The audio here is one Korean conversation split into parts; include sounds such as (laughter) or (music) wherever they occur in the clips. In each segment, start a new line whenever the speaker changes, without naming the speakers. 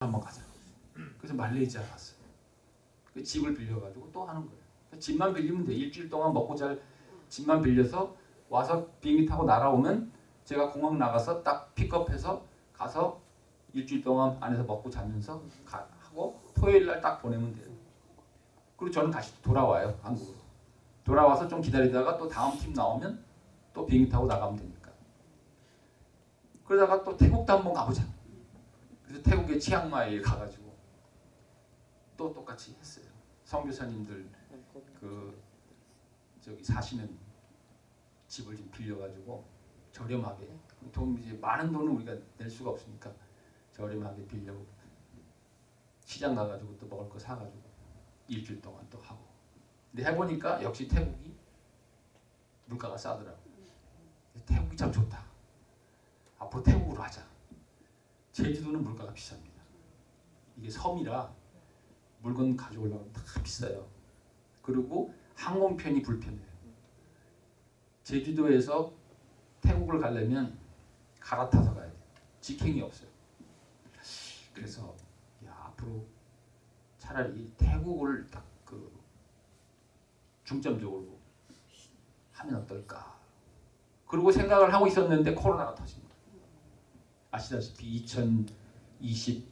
한번 가자. 그래서 말레이시아 갔어요. 그 집을 빌려가지고 또 하는 거예요. 집만 빌리면 돼. 일주일 동안 먹고 잘 집만 빌려서 와서 비행기 타고 날아오면 제가 공항 나가서 딱 픽업해서 가서 일주일 동안 안에서 먹고 자면서 가, 하고 토요일 날 딱 보내면 돼요. 그리고 저는 다시 돌아와요 한국으로. 돌아와서 좀 기다리다가 또 다음 팀 나오면 또 비행기 타고 나가면 되니까. 그러다가 또 태국도 한번 가보자. 그래서 태국의 치앙마이에 가가지고 또 똑같이 했어요. 선교사님들 그 저기 사시는 집을 좀 빌려가지고 저렴하게 돈 이제 많은 돈은 우리가 낼 수가 없으니까 저렴하게 빌려 시장 가가지고 또 먹을 거 사가지고 일주일 동안 또 하고. 근데 해보니까 역시 태국이 물가가 싸더라고 태국이 참 좋다. 앞으로 태국으로 하자 제주도는 물가가 비쌉니다 이게 섬이라 물건 가져오려면 다 비싸요 그리고 항공편이 불편해요 제주도에서 태국을 가려면 갈아타서 가야 돼요 직행이 없어요 그래서 야, 앞으로 차라리 태국을 딱 그 중점적으로 하면 어떨까. 그리고 생각을 하고 있었는데 코로나가 거예요. 아시다시피 2020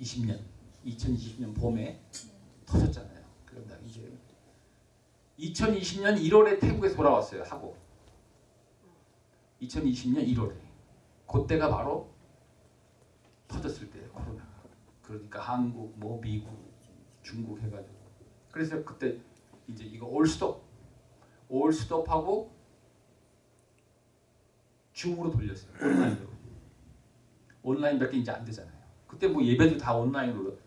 20년 2020년 봄에 터졌잖아요. 그러다 이제 2020년 1월에 태국에 돌아왔어요. 하고 2020년 1월에 그때가 바로 터졌을 때예요. 코로나가. 그러니까 한국, 뭐 미국, 중국 해가지고 그래서 그때 이제 이거 올 스톱 올 스톱하고 줌으로 돌렸어요. 온라인으로. 온라인밖에 이제 안 되잖아요. 그때 뭐 예배도 다 온라인으로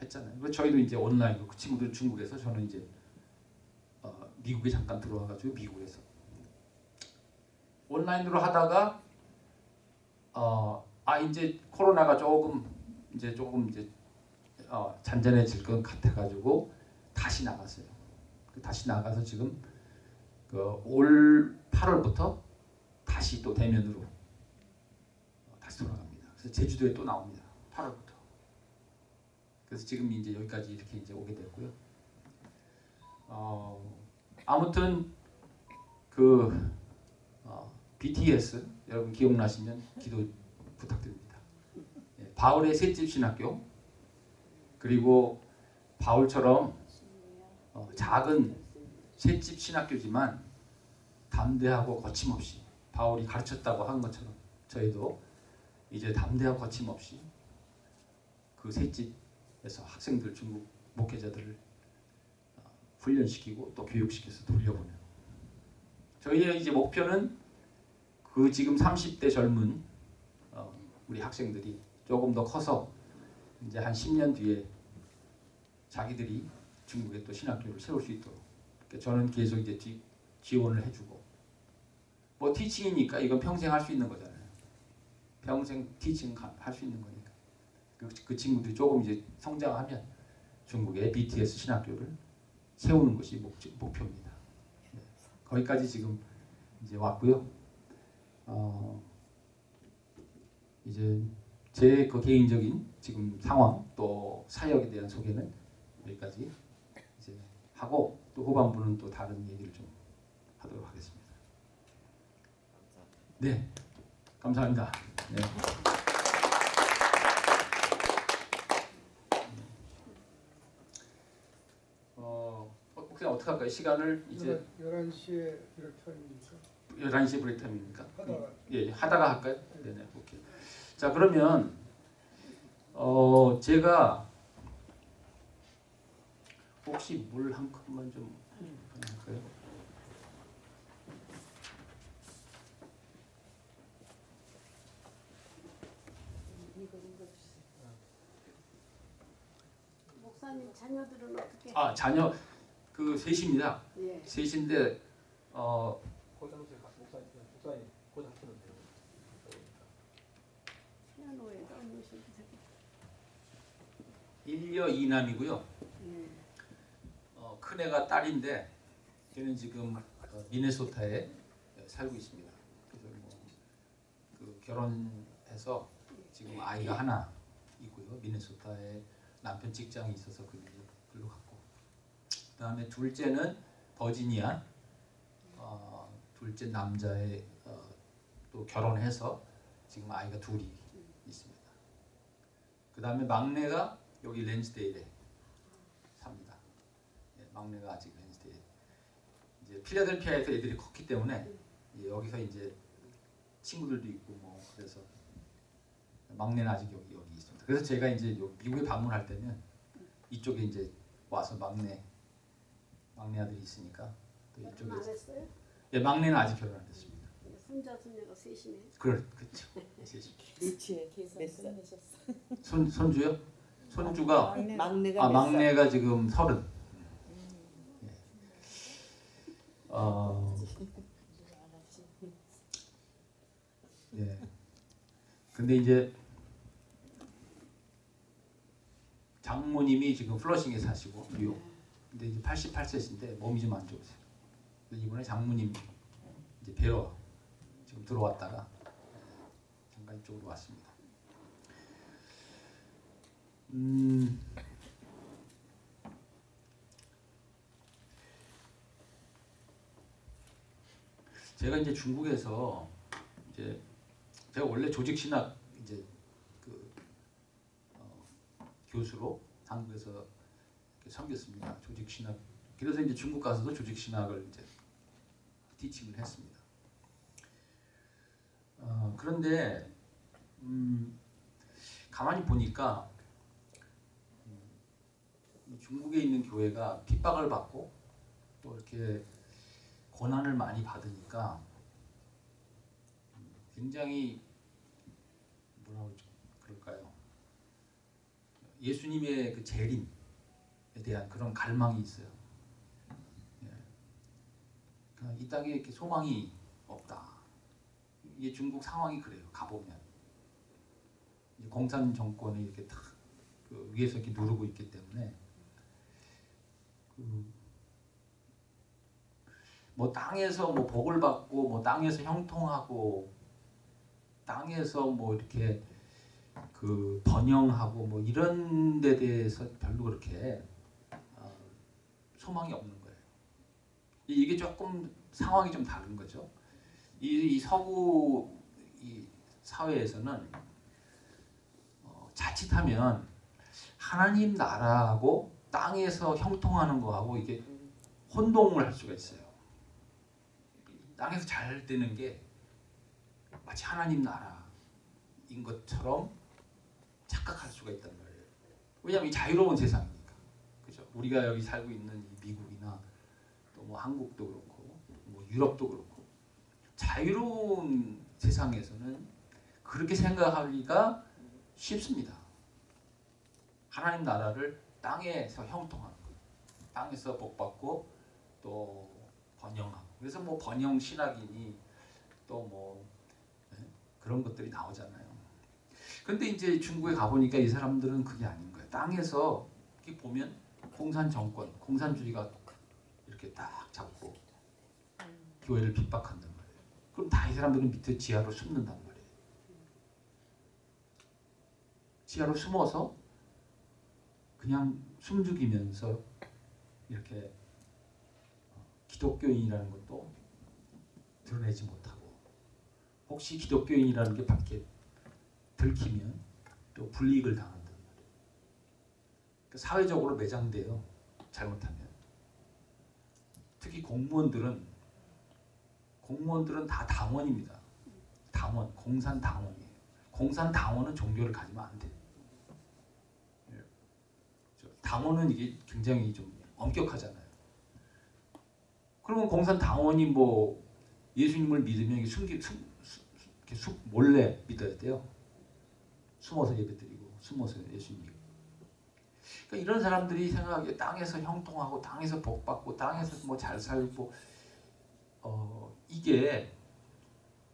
했잖아요. 그래서 저희도 이제 온라인으로 그 친구들 중국에서 저는 이제 어, 미국에 잠깐 들어와가지고 미국에서. 온라인으로 하다가 어, 아 이제 코로나가 조금 이제 조금 이제 어, 잔잔해질 것 같아가지고 다시 나갔어요. 그 다시 나가서 지금 그 올 8월부터 다시 또 대면으로 어, 다시 돌아갑니다. 그래서 제주도에 또 나옵니다. 8월부터. 그래서 지금 이제 여기까지 이렇게 이제 오게 됐고요. 어, 아무튼 그 어, BTS 여러분 기억나시면 기도 부탁드립니다. 예, 바울의 셋집 신학교 그리고 바울처럼 어, 작은 셋집 신학교지만 담대하고 거침없이 바울이 가르쳤다고 한 것처럼 저희도 이제 담대하고 거침없이 그 셋집에서 학생들 중국 목회자들을 어, 훈련시키고 또 교육시켜서 돌려보내고 저희의 이제 목표는 그 지금 30대 젊은 어, 우리 학생들이 조금 더 커서 이제 한 10년 뒤에 자기들이 중국에 또 신학교를 세울 수 있도록 저는 계속 이제 지, 지원을 해주고 뭐 티칭이니까 이건 평생 할 수 있는 거잖아요. 평생 티칭 할 수 있는 거니까 그, 그 친구들이 조금 이제 성장하면 중국의 BTS 신학교를 세우는 것이 목, 목표입니다. 네. 거기까지 지금 이제 왔고요. 어, 이제 제 그 개인적인 지금 상황 또 사역에 대한 소개는 여기까지 이제 하고 또 후반부는 또 다른 얘기를 좀 하도록 하겠습니다. 네, 감사합니다. 네. 어, 혹시 어떻게 할까요? 시간을 이제
11시에 이렇게 타임이니까
11시 브레이크 타임입니까?
하다가
예, 하다가 할까요? 네 네, 오케이. 자, 그러면 어, 제가 혹시 물 한 컵만 좀 할까요?
목사님 자녀들은 어떻게?
아, 자녀 그 셋입니다.
예.
셋인데 어,
고등학생 목사님 목사님 고등학생은 돼요.
피아노에 넣으시면
일녀 이남이고요.
예.
어, 큰 애가 딸인데 걔는 지금 어, 미네소타에 살고 있습니다. 그래서 뭐 그 결혼해서 지금 아이가 하나 갔고요. 미네소타에 남편 직장이 있어서 그 글로 갔고. 그 다음에 둘째는 버지니아. 어, 둘째 남자의 어, 또 결혼해서 지금 아이가 둘이 있습니다. 그 다음에 막내가 여기 렌즈데일에 삽니다. 예, 막내가 아직 렌즈데일. 이제 필라델피아에서 애들이 컸기 때문에 예, 여기서 이제 친구들도 있고 뭐 그래서 막내는 아직 여기 여기. 그래서 제가 이제 요 미국에 방문할 때는 이쪽에 이제 와서 막내 막내 아들이 있으니까 또 이쪽에
안 했어요?
예 막내는 아직 결혼 안 됐습니다.
손자 손녀가 셋이네.
그럴 그렇죠.
유치해 몇 살?
손 손주요? 손주가
막내가 아몇 살?
막내가 지금 서른. 예. 어, 예. 근데 이제 장모님이 지금 플러싱에 사시고 뉴욕. 근데 이제 88세신데 몸이 좀 안 좋으세요. 이번에 장모님 이제 뵈러 지금 들어왔다가 잠깐 이쪽으로 왔습니다. 음. 제가 이제 중국에서 이제 제가 원래 조직 신학 이제 교수로 한국에서 섬겼습니다. 조직 신학. 그래서 이제 중국 가서도 조직 신학을 이제 티칭을 했습니다. 어, 그런데 음, 가만히 보니까 음, 이 중국에 있는 교회가 핍박을 받고 또 이렇게 고난을 많이 받으니까 음, 굉장히 뭐라고 좀 그럴까요? 예수님의 그 재림에 대한 그런 갈망이 있어요. 예. 그러니까 이 땅에 이렇게 소망이 없다. 이게 중국 상황이 그래요. 가보면 공산 정권이 이렇게 탁 그 위에서 이렇게 누르고 있기 때문에 그 뭐 땅에서 뭐 복을 받고 뭐 땅에서 형통하고 땅에서 뭐 이렇게 그 번영하고 뭐 이런 데 대해서 별로 그렇게 어, 소망이 없는 거예요. 이- 이게 조금 상황이 좀 다른 거죠. 이, 이 서구 이 사회에서는 어, 자칫하면 하나님 나라하고 땅에서 형통하는 거하고 이게 혼동을 할 수가 있어요. 땅에서 잘 되는 게 마치 하나님 나라인 것처럼 착각할 수가 있단 말이에요. 왜냐하면 이 자유로운 세상이니까. 그죠? 우리가 여기 살고 있는 이 미국이나 또 뭐 한국도 그렇고 뭐 유럽도 그렇고 자유로운 세상에서는 그렇게 생각하기가 쉽습니다. 하나님 나라를 땅에서 형통하는 거예요. 땅에서 복받고 또 번영하고 그래서 뭐 번영 신학이니 또뭐 그런 것들이 나오잖아요. 근데 이제 중국에 가보니까 이 사람들은 그게 아닌 거예요. 땅에서 이렇게 보면 공산 정권, 공산주의가 이렇게 딱 잡고 교회를 핍박한단 말이에요. 그럼 다 이 사람들은 밑에 지하로 숨는단 말이에요. 지하로 숨어서 그냥 숨죽이면서 이렇게 어, 기독교인이라는 것도 드러내지 못하고 혹시 기독교인이라는 게 밖에 들키면 또 불이익을 당한단 말이에요. 그 사회적으로 매장돼요. 잘못하면. 특히 공무원들은 공무원들은 다 당원입니다. 당원, 공산 당원이에요. 공산 당원은 종교를 가지면 안 돼. 예. 저 당원은 이게 굉장히 좀 엄격하잖아요. 그러면 공산 당원이 뭐 예수님을 믿으면 숨기 숨, 숨 몰래 믿어야 돼요. 숨어서 예배드리고 숨어서 예수님 믿고. 그러니까 이런 사람들이 생각하기에 땅에서 형통하고 땅에서 복받고 땅에서 뭐 잘 살고 어 이게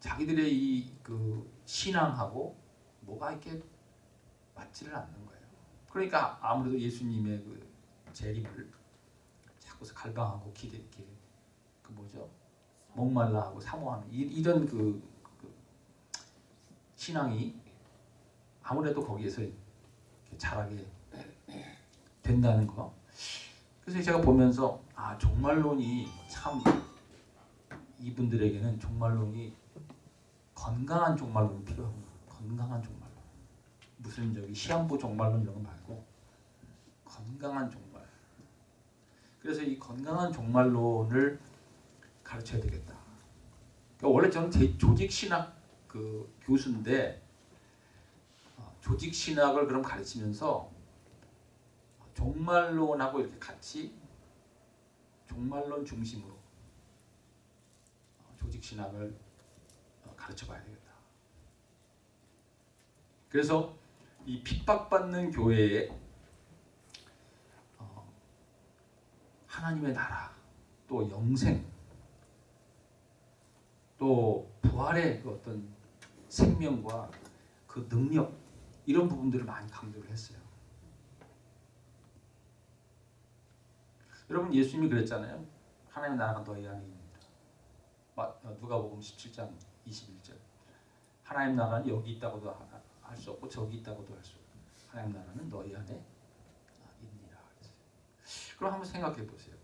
자기들의 이 그 신앙하고 뭐가 이렇게 맞지를 않는 거예요. 그러니까 아무래도 예수님의 그 재림을 자꾸 갈망하고 기대 이렇게 그 뭐죠 목말라하고 사모하는 이, 이런 그, 그 신앙이 아무래도 거기에서 자라게 된다는 거. 그래서 제가 보면서 아 종말론이 참 이분들에게는 종말론이 건강한 종말론이 필요합니다. 건강한 종말론. 무슨 저기 시한부 종말론 이런 거 말고 건강한 종말. 그래서 이 건강한 종말론을 가르쳐야 되겠다. 그러니까 원래 저는 제- 조직 신학 그 교수인데 어, 조직 신학을 그럼 가르치면서 종말론하고 이렇게 같이 종말론 중심으로 어, 조직 신학을 어, 가르쳐 봐야 되겠다. 그래서 이 핍박받는 교회에 어, 하나님의 나라 또 영생 또 부활의 그 어떤 생명과 그 능력 이런 부분들을 많이 강조를 했어요. 여러분 예수님이 그랬잖아요. 하나님의 나라가 너희 안에 있습니다. 누가복음 17장 21절. 하나님 나라는 여기 있다고도 할 수 없고 저기 있다고도 할 수 없고 하나님 나라는 너희 안에 아, 있니라. 그럼 한번 생각해 보세요.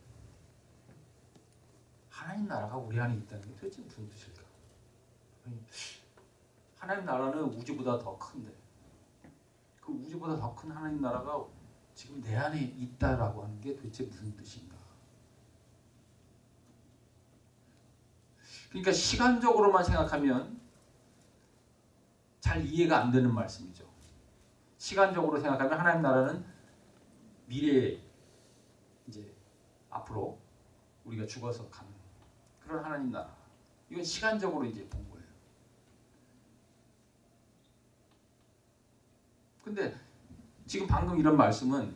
하나님 나라가 우리 안에 있다는 게 도대체 무슨 뜻일까? 하나님 나라는 우주보다 더 큰데 그 우주보다 더 큰 하나님 나라가 지금 내 안에 있다라고 하는 게 도대체 무슨 뜻인가? 그러니까 시간적으로만 생각하면 잘 이해가 안 되는 말씀이죠. 시간적으로 생각하면 하나님 나라는 미래에 이제 앞으로 우리가 죽어서 가는 그런 하나님 나라. 이건 시간적으로 이제 본 거예요. 근데 지금 방금 이런 말씀은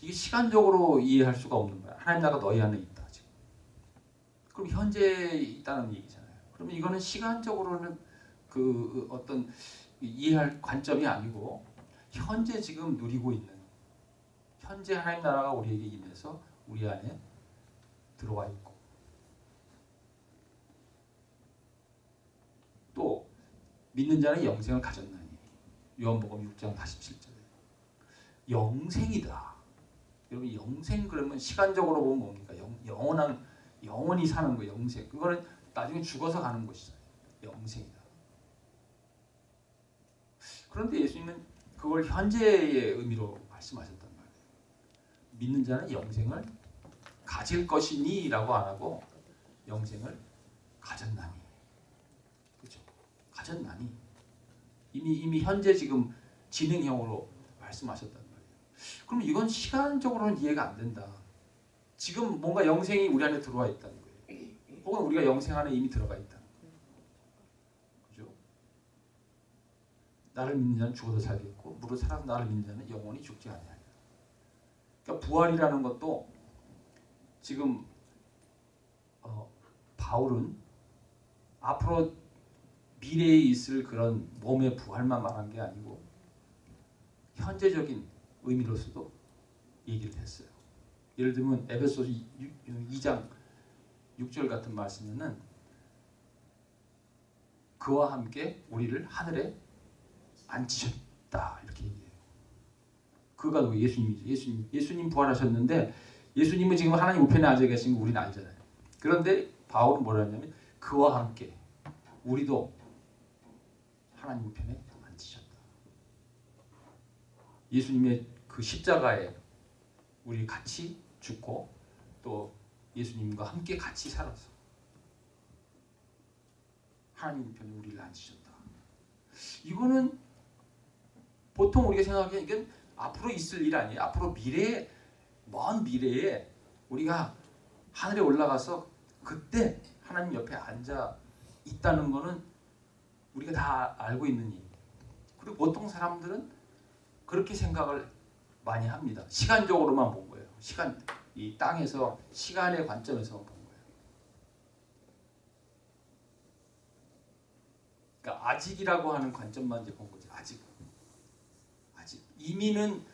이게 시간적으로 이해할 수가 없는 거야. 하나님 나라가 너희 안에 있다 지금. 그럼 현재 있다는 얘기잖아요. 그러면 이거는 시간적으로는 그 어떤 이해할 관점이 아니고 현재 지금 누리고 있는 현재 하나님 나라가 우리에게 임해서 우리 안에 들어와 있고 또 믿는 자는 영생을 가졌나니 요한복음 6장 47절에 영생이다. 여러분 영생 그러면 시간적으로 보면 뭡니까? 영, 영원한 영원히 사는 거 영생. 그거는 나중에 죽어서 가는 것이잖아요. 영생이다. 그런데 예수님은 그걸 현재의 의미로 말씀하셨단 말이에요. 믿는 자는 영생을 가질 것이니 라고 안 하고 영생을 가졌나니. 그렇죠? 가졌나니. 이미 이미 현재 지금 진행형으로 말씀하셨단 말이에요. 그럼 이건 시간적으로는 이해가 안 된다. 지금 뭔가 영생이 우리 안에 들어와 있다는 거예요. 혹은 우리가 영생 안에 이미 들어가 있다는 거예요. 그죠? 나를 믿는 자는 죽어도 살겠고 무릇 살아서 나를 믿는 자는 영원히 죽지 아니하리라. 그러니까 부활이라는 것도 지금 어, 바울은 앞으로 미래에 있을 그런 몸의 부활만 말한 게 아니고 현재적인 의미로서도 얘기를 했어요. 예를 들면 에베소서 2장 6절 같은 말씀에는 그와 함께 우리를 하늘에 앉히셨다 이렇게 얘기해요. 그가 누구 예수님이죠. 예수님 예수님 부활하셨는데 예수님은 지금 하나님 우편에 앉아 계신 거 우리는 알잖아요. 그런데 바울은 뭐라 하냐면 그와 함께 우리도 하나님 우편에 앉히셨다. 예수님의 그 십자가에 우리 같이 죽고 또 예수님과 함께 같이 살아서 하나님 우편에 우리를 앉히셨다. 이거는 보통 우리가 생각하기에 이건 앞으로 있을 일 아니에요. 앞으로 미래에 먼 미래에 우리가 하늘에 올라가서 그때 하나님 옆에 앉아 있다는 거는 우리가 다 알고 있는 일. 그리고 보통 사람들은 그렇게 생각을 많이 합니다. 시간적으로만 본 거예요. 시간 이 땅에서 시간의 관점에서 본 거예요. 그러니까 아직이라고 하는 관점만 이제 본 거지. 아직. 아직. 이미는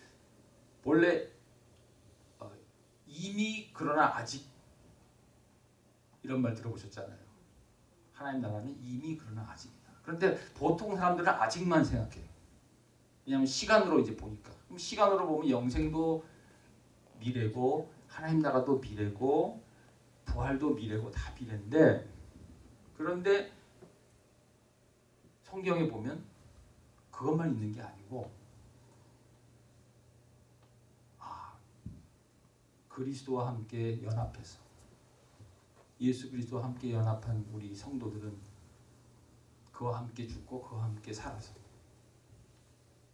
원래 어, 이미 그러나 아직 이런 말 들어보셨잖아요. 하나님 나라는 이미 그러나 아직이다. 그런데 보통 사람들은 아직만 생각해. 왜냐하면 시간으로 이제 보니까 그럼 시간으로 보면 영생도 미래고 하나님 나라도 미래고 부활도 미래고 다 미래인데 그런데 성경에 보면 그것만 있는 게 아니고 아 그리스도와 함께 연합해서 예수 그리스도와 함께 연합한 우리 성도들은 그와 함께 죽고 그와 함께 살아서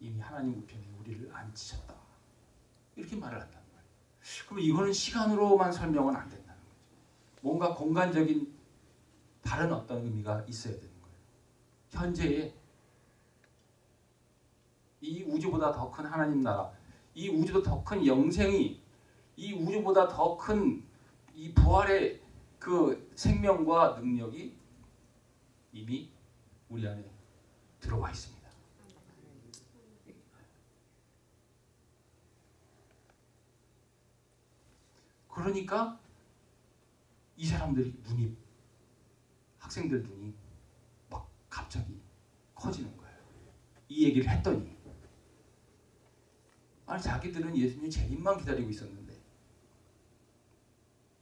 이미 하나님 우편에 우리를 앉히셨다. 이렇게 말을 한다는 거예요. 그럼 이거는 시간으로만 설명은 안 된다는 거죠. 뭔가 공간적인 다른 어떤 의미가 있어야 되는 거예요. 현재의 이 우주보다 더 큰 하나님 나라, 이 우주보다 더 큰 영생이, 이 우주보다 더 큰 이 부활의 그 생명과 능력이 이미 우리 안에 들어와 있습니다. 그러니까 이 사람들이 눈이 학생들 눈이 막 갑자기 커지는 거예요. 이 얘기를 했더니 아니 자기들은 예수님 재림만 기다리고 있었는데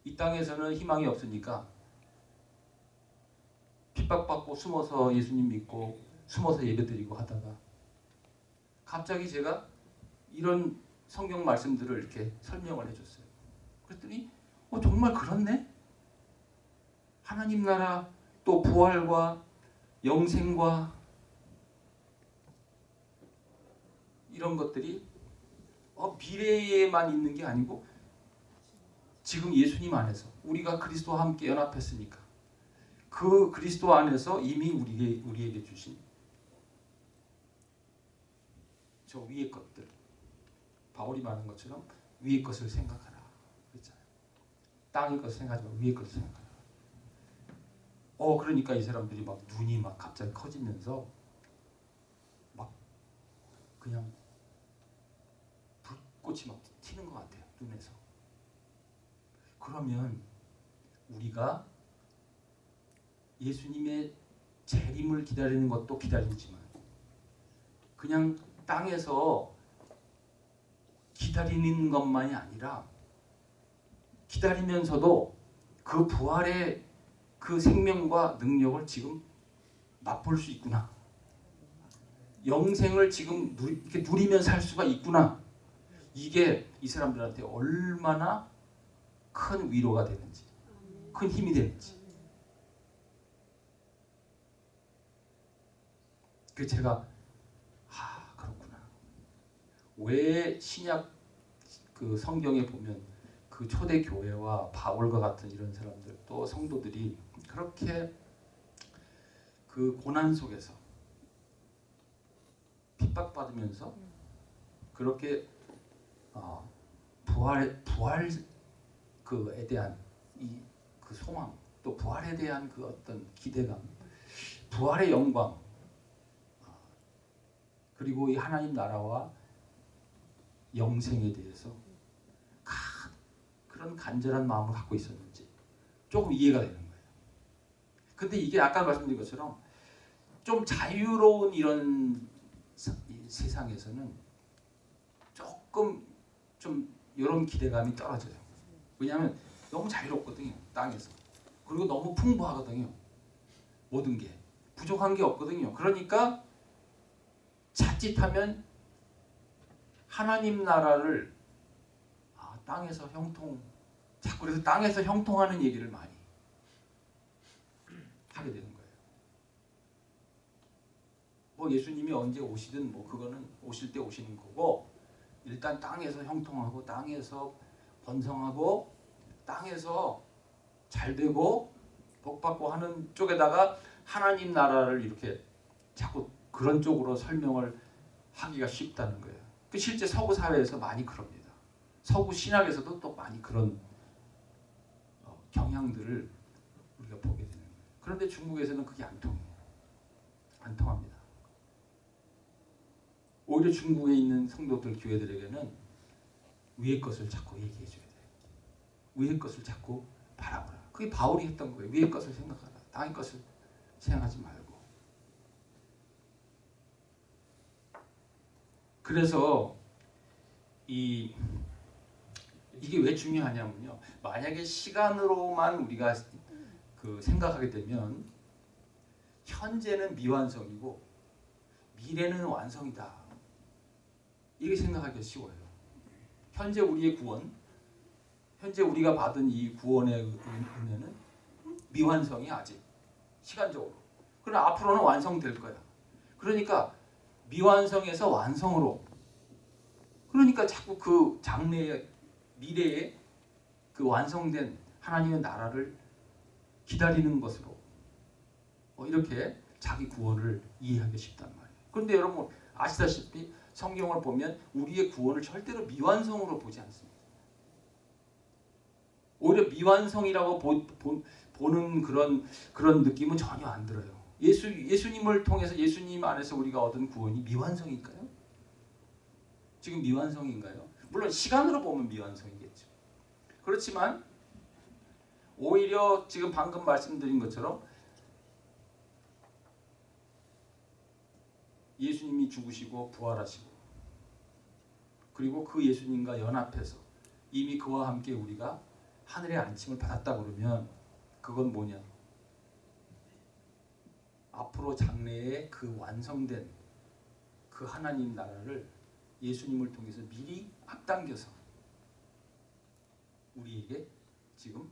이 땅에서는 희망이 없으니까 핍박받고 숨어서 예수님 믿고 숨어서 예배드리고 하다가 갑자기 제가 이런 성경 말씀들을 이렇게 설명을 해줬어요. 그랬더니 어, 정말 그렇네. 하나님 나라 또 부활과 영생과 이런 것들이 어, 미래에만 있는 게 아니고 지금 예수님 안에서 우리가 그리스도와 함께 연합했으니까 그 그리스도 안에서 이미 우리에게, 우리에게 주신 저 위의 것들 바울이 말한 것처럼 위의 것을 생각하라 그랬잖아요. 땅의 것을 생각하지 말고 위의 것을 생각하라. 어 그러니까 이 사람들이 막 눈이 막 갑자기 커지면서 막 그냥 불꽃이 막 튀는 것 같아요 눈에서. 그러면 우리가 예수님의 재림을 기다리는 것도 기다리지만 그냥 땅에서 기다리는 것만이 아니라 기다리면서도 그 부활의 그 생명과 능력을 지금 맛볼 수 있구나. 영생을 지금 누리, 이렇게 누리면 살 수가 있구나. 이게 이 사람들한테 얼마나 큰 위로가 되는지, 큰 힘이 되는지. 그 제가 아 그렇구나. 왜 신약 그 성경에 보면 그 초대 교회와 바울과 같은 이런 사람들 또 성도들이 그렇게 그 고난 속에서 핍박받으면서 그렇게 어, 부활 부활 그에 대한 이 그 소망 또 부활에 대한 그 어떤 기대감 부활의 영광 어, 그리고 이 하나님 나라와 영생에 대해서 가- 그런 간절한 마음을 갖고 있었는지 조금 이해가 되는 거예요. 근데 이게 아까 말씀드린 것처럼 좀 자유로운 이런 세상에서는 조금 좀 이런 기대감이 떨어져요. 왜냐하면 너무 자유롭거든요. 땅에서. 그리고 너무 풍부하거든요. 모든 게. 부족한 게 없거든요. 그러니까 자칫하면 하나님 나라를 아, 땅에서 형통 자꾸 그래서 땅에서 형통하는 얘기를 많이 하게 되는 거예요. 뭐 예수님이 언제 오시든 뭐 그거는 오실 때 오시는 거고 일단 땅에서 형통하고 땅에서 번성하고 땅에서 잘 되고 복 받고 하는 쪽에다가 하나님 나라를 이렇게 자꾸 그런 쪽으로 설명을 하기가 쉽다는 거예요. 그 실제 서구 사회에서 많이 그럽니다. 서구 신학에서도 또 많이 그런 어, 경향들을 우리가 보게 되는 거예요. 그런데 중국에서는 그게 안 통해요. 안 통합니다. 오히려 중국에 있는 성도들 교회들에게는 위의 것을 자꾸 얘기해 줘야 돼요. 위의 것을 자꾸 바라보라. 그게 바울이 했던 거예요. 위의 것을 생각하라. 땅의 것을 생각하지 말고. 그래서 이게 왜 중요하냐면요. 만약에 시간으로만 우리가 그 생각하게 되면 현재는 미완성이고 미래는 완성이다. 이렇게 생각하기가 쉬워요. 현재 우리의 구원, 현재 우리가 받은 이 구원의 은- 은혜는 미완성이 아직 시간적으로. 그러나 앞으로는 완성될 거야. 그러니까 미완성에서 완성으로. 그러니까 자꾸 그 장래의 미래에 그 완성된 하나님의 나라를 기다리는 것으로 어, 이렇게 자기 구원을 이해하기 쉽단 말이에요. 그런데 여러분 아시다시피 성경을 보면 우리의 구원을 절대로 미완성으로 보지 않습니다. 오히려 미완성이라고 보, 보, 보는 그런 그런 느낌은 전혀 안 들어요. 예수 예수님을 통해서 예수님 안에서 우리가 얻은 구원이 미완성일까요? 지금 미완성인가요? 물론 시간으로 보면 미완성이겠죠. 그렇지만 오히려 지금 방금 말씀드린 것처럼 예수님이 죽으시고 부활하시고 그리고 그 예수님과 연합해서 이미 그와 함께 우리가 하늘의 안침을 받았다 그러면 그건 뭐냐? 앞으로 장래에 그 완성된 그 하나님 나라를 예수님을 통해서 미리 앞당겨서 우리에게 지금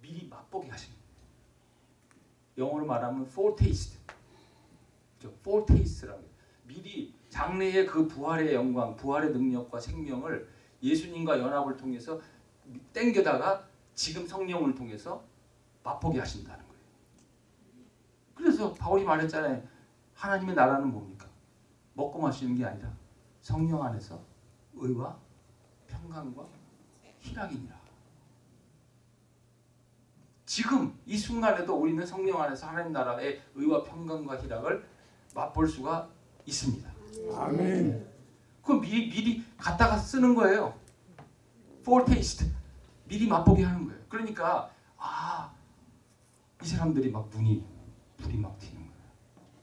미리 맛보게 거예요. 영어로 말하면 foretaste, 그죠? foretaste라고. 미리 장래의 그 부활의 영광, 부활의 능력과 생명을 예수님과 연합을 통해서 땡겨다가 지금 성령을 통해서 맛보게 하신다는 거예요. 그래서 바울이 말했잖아요. 하나님의 나라는 뭡니까? 먹고 마시는 게 아니라 성령 안에서 의와 평강과 희락이니라. 지금 이 순간에도 우리는 성령 안에서 하나님 나라의 의와 평강과 희락을 맛볼 수가 있습니다.
아멘.
그럼 미리 미리 갖다가 쓰는 거예요. foretaste 미리 맛보게 하는 거예요. 그러니까 아 이 사람들이 막 눈이 불이 막 튀는 거예요.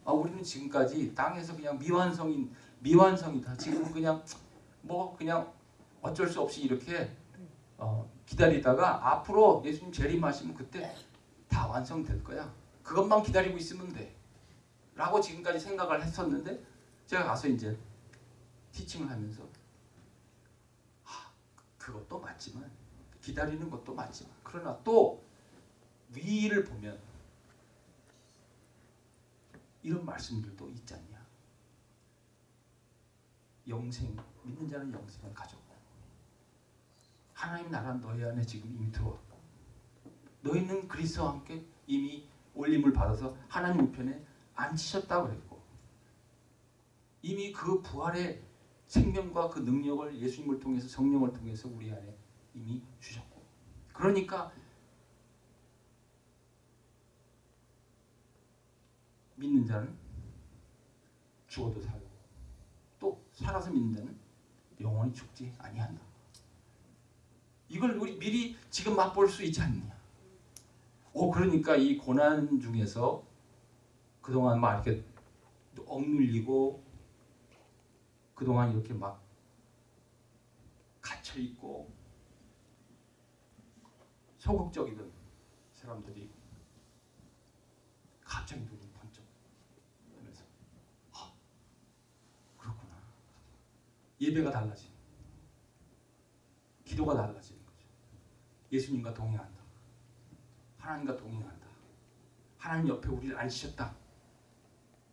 아 우리는 지금까지 땅에서 그냥 미완성인 미완성이다. 지금은 그냥 뭐 그냥 어쩔 수 없이 이렇게 어, 기다리다가 앞으로 예수님 재림하시면 그때 다 완성될 거야. 그것만 기다리고 있으면 돼. 라고 지금까지 생각을 했었는데 제가 가서 이제 티칭을 하면서 아, 그것도 맞지만 기다리는 것도 맞지만 그러나 또 위를 보면 이런 말씀들도 있지 않냐? 영생 믿는 자는 영생을 가졌고 하나님 나라는 너희 안에 지금 이미 들어왔고 너희는 그리스도와 함께 이미 올림을 받아서 하나님 우편에 앉히셨다고 그랬고 이미 그 부활의 생명과 그 능력을 예수님을 통해서 성령을 통해서 우리 안에 이미 주셨고 그러니까 믿는 자는 죽어도 살고 또 살아서 믿는 자는 영원히 죽지 아니한다. 이걸 우리 미리 지금 맛볼 수 있지 않느냐. 오 그러니까 이 고난 중에서 그동안 막 이렇게 억눌리고 그동안 이렇게 막 갇혀 있고 소극적이던 사람들이 갑자기 눈이 번쩍 하면서 아, 그렇구나 예배가 달라지는. 기도가 달라지는 거죠. 예수님과 동행한다. 하나님과 동행한다. 하나님 옆에 우리를 앉히셨다.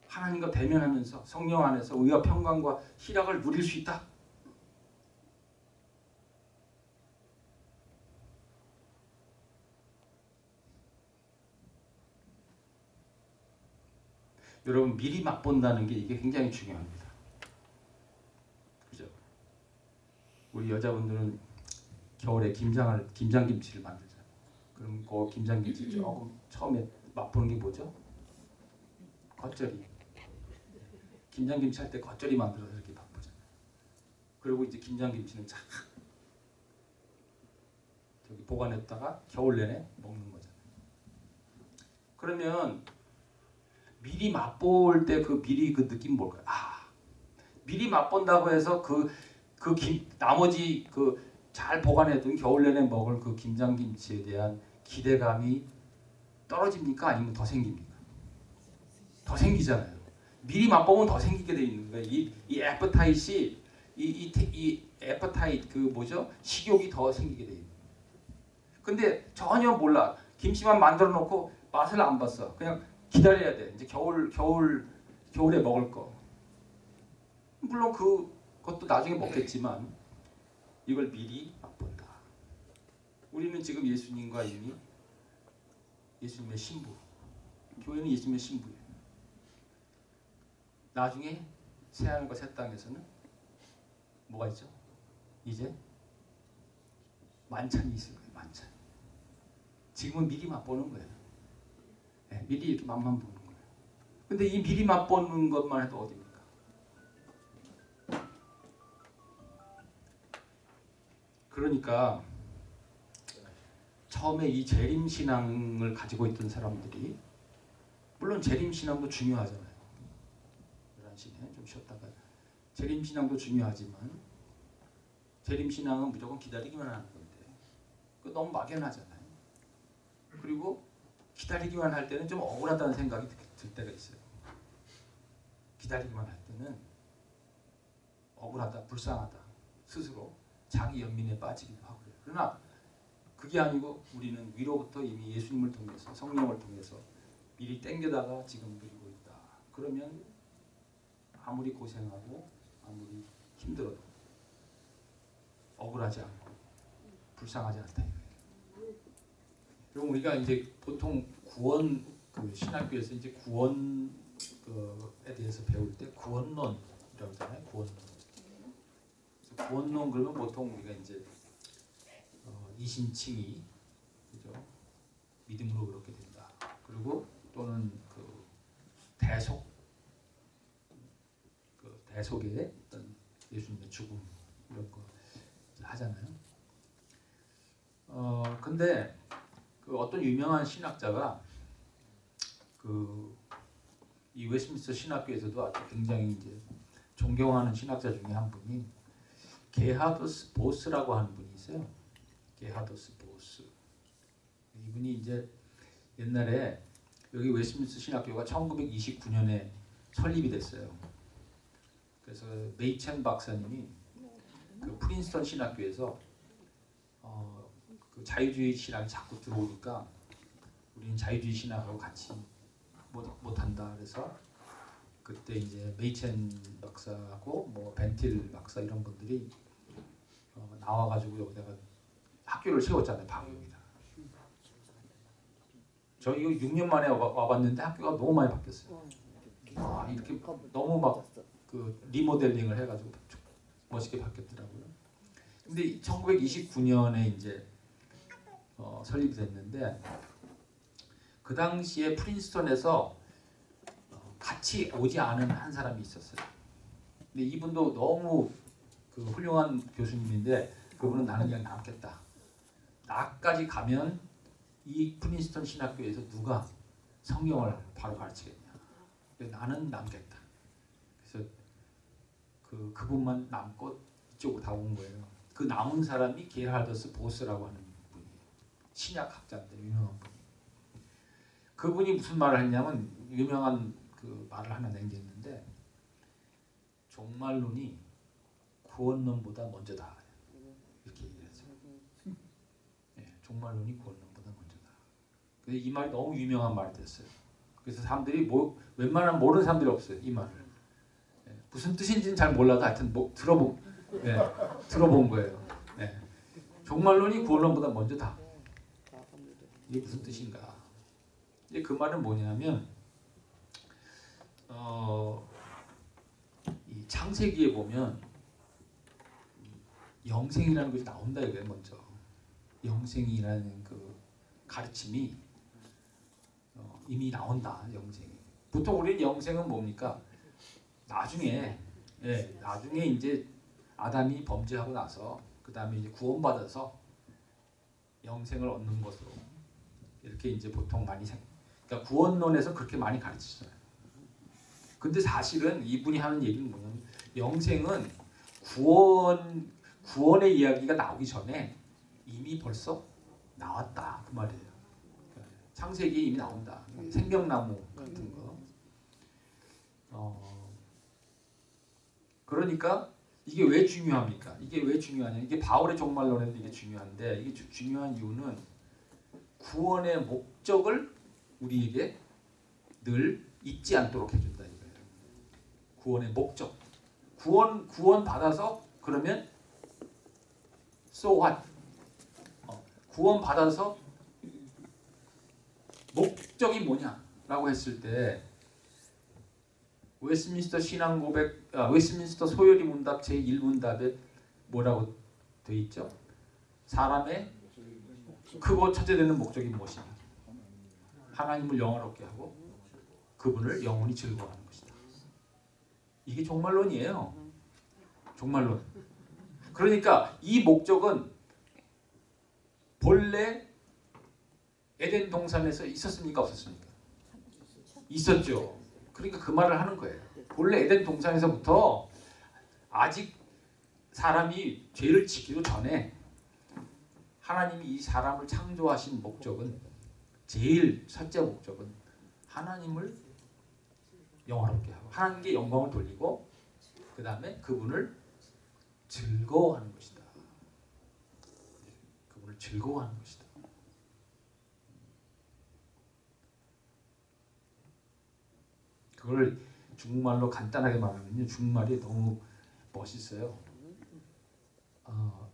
하나님과 대면하면서 성령 안에서 의와 평강과 희락을 누릴 수 있다. 여러분 미리 맛본다는 게 이게 굉장히 중요합니다. 그죠? 우리 여자분들은 겨울에 김장을 김장 김치를 만들잖아요. 그럼 그 김장 김치 조금 처음에 맛보는 게 뭐죠? 겉절이. 김장 김치 할 때 겉절이 만들어서 이렇게 맛보잖아요. 그리고 이제 김장 김치는 쫙 저기 보관했다가 겨울 내내 먹는 거잖아요. 그러면 미리 맛볼 때 그 미리 그 느낌 뭘까요? 아 미리 맛본다고 해서 그 그 김 나머지 그 잘 보관해둔 겨울 내내 먹을 그 김장김치에 대한 기대감이 떨어집니까? 아니면 더 생깁니까? 더 생기잖아요. 미리 맛보면 더 생기게 돼 있는 거예요. 이, 이 애퍼타이시 이, 이, 테- 이 애퍼타이트 그 뭐죠? 식욕이 더 생기게 돼 있는. 근데 전혀 몰라. 김치만 만들어 놓고 맛을 안 봤어. 그냥 기다려야 돼. 이제 겨울 겨울 겨울에 먹을 거. 물론 그 그것도 나중에 먹겠지만 이걸 미리 맛본다. 우리는 지금 예수님과 이미 예수님의 신부. 교회는 예수님의 신부예요. 나중에 새 하늘과 새 땅에서는 뭐가 있죠? 이제 만찬이 있을 거예요. 만찬. 지금은 미리 맛보는 거예요. 네, 미리 이렇게 맛만 보는 거예요. 근데 이 미리 맛보는 것만 해도 어딥 그러니까 처음에 이 재림 신앙을 가지고 있던 사람들이 물론 재림 신앙도 중요하잖아요. 11시에 좀 쉬었다가 재림 신앙도 중요하지만 재림 신앙은 무조건 기다리기만 하는 건데 그 너무 막연하잖아요. 그리고 기다리기만 할 때는 좀 억울하다는 생각이 들- 들 때가 있어요. 기다리기만 할 때는 억울하다, 불쌍하다 스스로 자기 연민에 빠지기도 하고요. 그러나 그게 아니고 우리는 위로부터 이미 예수님을 통해서 성령을 통해서 미리 땡겨다가 지금 누리고 있다. 그러면 아무리 고생하고 아무리 힘들어도 억울하지 않고 불쌍하지 않다. 그럼 우리가 이제 보통 구원 그 신학교에서 이제 구원 그에 대해서 배울 때 구원론이라고 하잖아요. 구원론. 구원론 그러면 보통 우리가 이제 어, 이신칭이 그죠 믿음으로 그렇게 된다. 그리고 또는 그 대속 그 대속의 어떤 예수님의 죽음 이런 거 하잖아요. 어 근데 그 어떤 유명한 신학자가 그 이 웨스민스터 신학교에서도 아주 굉장히 이제 존경하는 신학자 중에 한 분이 게하더스 보스라고 하는 분이 있어요. 게하더스 보스. 이분이 이제 옛날에 여기 웨스트민스터 신학교가 1929년에 설립이 됐어요. 그래서 메이첸 박사님이 그 프린스턴 신학교에서 어, 그 자유주의 신학이 자꾸 들어오니까 우리는 자유주의 신학하고 같이 못, 못한다 그래서 그때 이제 메이첸 박사하고 뭐 반틸 박사 이런 분들이 어, 나와가지고 여기다가 학교를 세웠잖아요 여기다. 저 이거 6년 만에 와, 와봤는데 학교가 너무 많이 바뀌었어요. 아, 이렇게 너무 막 그 리모델링을 해가지고 멋있게 바뀌었더라고요. 근데 1929년에 이제 어, 설립이 됐는데 그 당시에 프린스턴에서 어, 같이 오지 않은 한 사람이 있었어요. 근데 이분도 너무 그 훌륭한 교수님인데 그분은 나는 그냥 남겠다. 나까지 가면 이 프린스턴 신학교에서 누가 성경을 바로 가르치겠냐. 나는 남겠다. 그래서 그 그분만 남고 이쪽으로 다 온 거예요. 그 남은 사람이 게할더스 보스라고 하는 분이에요. 신약 학자인데 유명한 분. 그분이 무슨 말을 했냐면 유명한 그 말을 하나 남겼는데 종말론이 구원론보다 먼저다. 이렇게 얘기를 했어요. 예, 종말론이 구원론보다 먼저다. 근데 이 말이 너무 유명한 말이 됐어요. 그래서 사람들이 뭐 웬만하면 모르는 사람들이 없어요. 이 말을. 예, 무슨 뜻인지는 잘 몰라도 하여튼 뭐 들어본 예, 들어본 거예요. 예. 종말론이 구원론보다 먼저다. 이게 무슨 뜻인가? 이제 그 말은 뭐냐면 어, 이 창세기에 보면 영생이라는 것이 나온다 이거예요 먼저. 영생이라는 그 가르침이 어, 이미 나온다 영생이. 보통 우리는 영생은 뭡니까? 나중에 예, 나중에 이제 아담이 범죄하고 나서 그 다음에 이제 구원받아서 영생을 얻는 것으로 이렇게 이제 보통 많이 생 그러니까 구원론에서 그렇게 많이 가르치잖아요. 근데 사실은 이분이 하는 얘기는 뭐냐면 영생은 구원 구원의 이야기가 나오기 전에 이미 벌써 나왔다 그 말이에요. 창세기에 이미 나온다. 생명나무 같은 거. 어, 그러니까 이게 왜 중요합니까? 이게 왜 중요하냐? 이게 바울의 종말론에도 이게 중요한데 이게 주- 중요한 이유는 구원의 목적을 우리에게 늘 잊지 않도록 해준다 이거예요. 구원의 목적. 구원 구원 받아서 그러면 so what? 어, 구원 받아서 목적이 뭐냐라고 했을 때 웨스민스터 신앙 고백, 아, 웨스민스터 소요리 문답 제 1문답에 뭐라고 돼 있죠? 사람의 크고 첫째되는 목적이 무엇이냐? 하나님을 영화롭게 하고 그분을 영원히 즐거워하는 것이다. 이게 종말론이에요. 종말론. 그러니까 이 목적은 본래 에덴 동산에서 있었습니까 없었습니까? 있었죠. 그러니까 그 말을 하는 거예요. 본래 에덴 동산에서부터 아직 사람이 죄를 지기도 전에 하나님이 이 사람을 창조하신 목적은 제일 첫째 목적은 하나님을 영화롭게 하고 하나님께 영광을 돌리고 그 다음에 그분을 즐거워하는 것이다. 그분을 즐거워하는 것이다. 그걸 중국말로 간단하게 말하면요. 중국말이 너무 멋있어요. 어,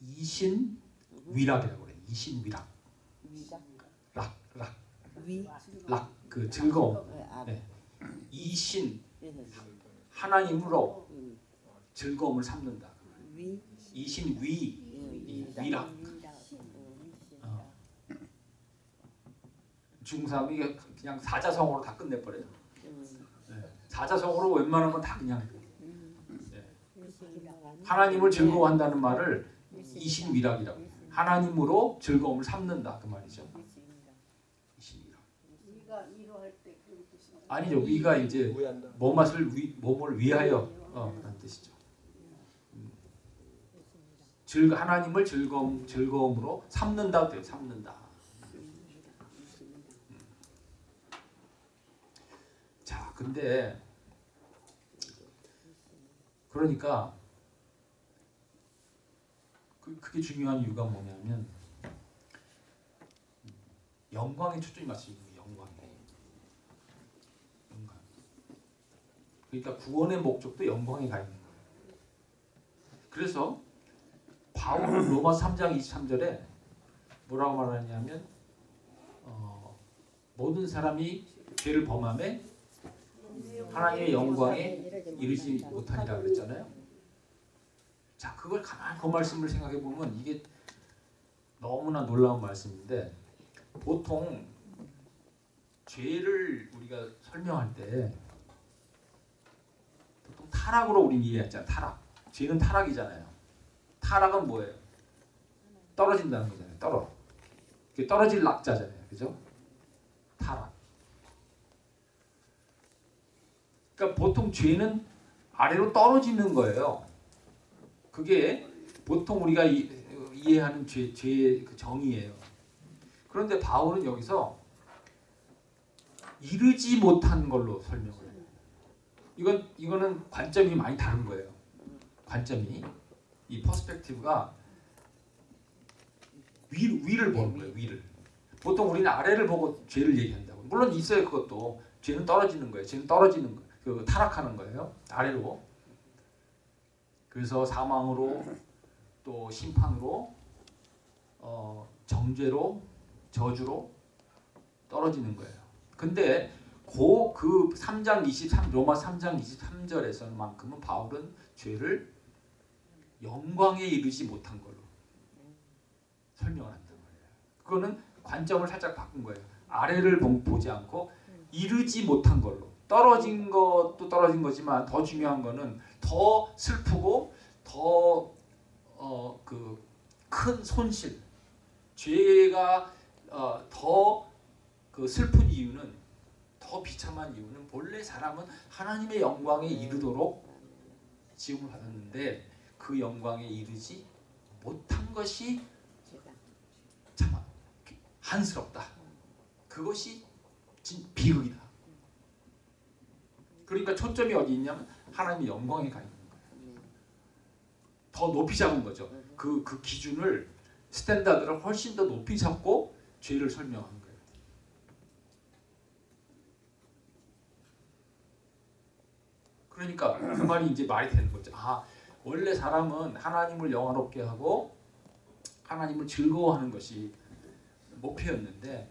이신 위락이라고 그래요. 이신 위락. 락, 락,
위
락. 그 즐거움.
어, 아,
네. 이신
얘는
하나님으로
음,
즐거움을 삼는다.
위
이신 위
이
위락. 어. 사람이 이게 그냥 사자성어로 다 끝내버려요. 네. 사자성어로 웬만한 건 다 그냥 네. 하나님을 즐거워한다는 말을 이신위락이라고 해요. 하나님으로 즐거움을 삼는다 그 말이죠. 이신위락.
위가 위로할 때 그런 뜻이
아니죠. 위가 이제. 뭐맛을 위 뭐뭘 위하여 어, 그런 뜻이죠. 음. 즐 하나님을 즐거움 즐거움으로 삼는다 돼요. 삼는다. 음. 자, 근데 그러니까 그 그게 중요한 이유가 뭐냐면 영광에 초점이 거예요. 영광에. 영광. 그러니까 구원의 목적도 영광에 가 있는 거예요. 그래서 바울은 로마 3장 23절에 뭐라고 말하냐면 어, 모든 사람이 죄를 범함에 하나님의 영광에 이르지 못하니라 그랬잖아요. 자, 그걸 가만히 그 말씀을 생각해 보면 이게 너무나 놀라운 말씀인데 보통 죄를 우리가 설명할 때 보통 타락으로 우리 이해했잖아요. 타락. 죄는 타락이잖아요. 타락은 뭐예요? 떨어진다는 거잖아요. 떨어. 떨어질 낙자잖아요. 그죠? 타락. 그러니까 보통 죄는 아래로 떨어지는 거예요. 그게 보통 우리가 이, 이해하는 죄, 죄의 그 정의예요. 그런데 바울은 여기서 이르지 못한 걸로 설명을 해요. 이건 이거는 관점이 많이 다른 거예요. 관점이 이 perspective가 위 위를 보는 거예요. 위를. 보통 우리는 아래를 보고 죄를 얘기한다고. 물론 있어요 그것도. 죄는 떨어지는 거예요. 죄는 떨어지는 거, 그 타락하는 거예요. 아래로. 그래서 사망으로 또 심판으로 어, 정죄로 저주로 떨어지는 거예요. 근데 고 그 3장 23 로마 3장 23절에서만큼은 바울은 죄를 영광에 이르지 못한 걸로 설명을 한단 말이에요. 그거는 관점을 살짝 바꾼 거예요. 아래를 보- 보지 않고 이르지 못한 걸로 떨어진 것도 떨어진 거지만 더 중요한 거는 더 슬프고 더 어 그 큰 손실 죄가 어, 더그 슬픈 이유는 더 비참한 이유는 본래 사람은 하나님의 영광에 이르도록 지음을 받았는데 그 영광에 이르지 못한 것이 참 한스럽다. 그것이 진 비극이다. 그러니까 초점이 어디 있냐면 하나님의 영광에 가 있는 거예요. 더 높이 잡은 거죠. 그, 그 기준을 standard를 훨씬 더 높이 잡고 죄를 설명한 거예요. 그러니까 그 말이 이제 말이 되는 거죠. 아 원래 사람은 하나님을 영화롭게 하고 하나님을 즐거워하는 것이 목표였는데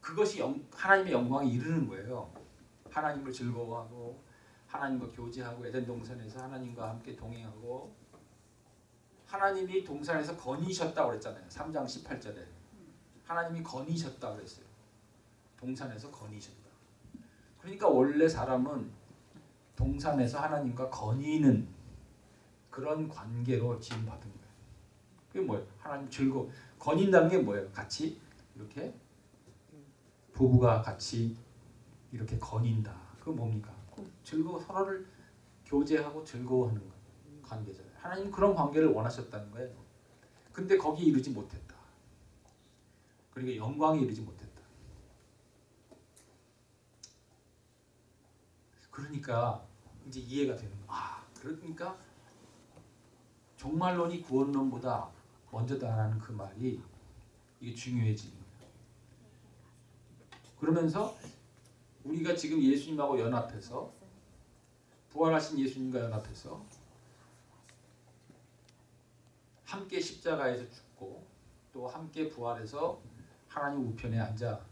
그것이 영, 하나님의 영광에 이르는 거예요. 하나님을 즐거워하고 하나님과 교제하고 에덴 동산에서 하나님과 함께 동행하고 하나님이 동산에서 거니셨다고 그랬잖아요. 3장 18절에 하나님이 거니셨다 그랬어요. 동산에서 거니셨다. 그러니까 원래 사람은 동산에서 하나님과 거니는 그런 관계로 지음 받은 거예요. 그게 뭐예요? 하나님 즐거 거닌다는 게 뭐예요? 같이 이렇게 부부가 같이 이렇게 거닌다. 그거 뭡니까? 즐거워 서로를 교제하고 즐거워하는 거, 관계잖아요. 하나님 그런 관계를 원하셨다는 거예요. 근데 거기 이르지 못했다. 그러니까 영광에 이르지 못했다. 그러니까 이제 이해가 되는 거. 아, 그러니까 종말론이 구원론보다 먼저다라는 그 말이 이게 중요해지는 거예요. 그러면서 우리가 지금 예수님하고 연합해서 부활하신 예수님과 연합해서 함께 십자가에서 죽고 또 함께 부활해서 하나님 우편에 앉아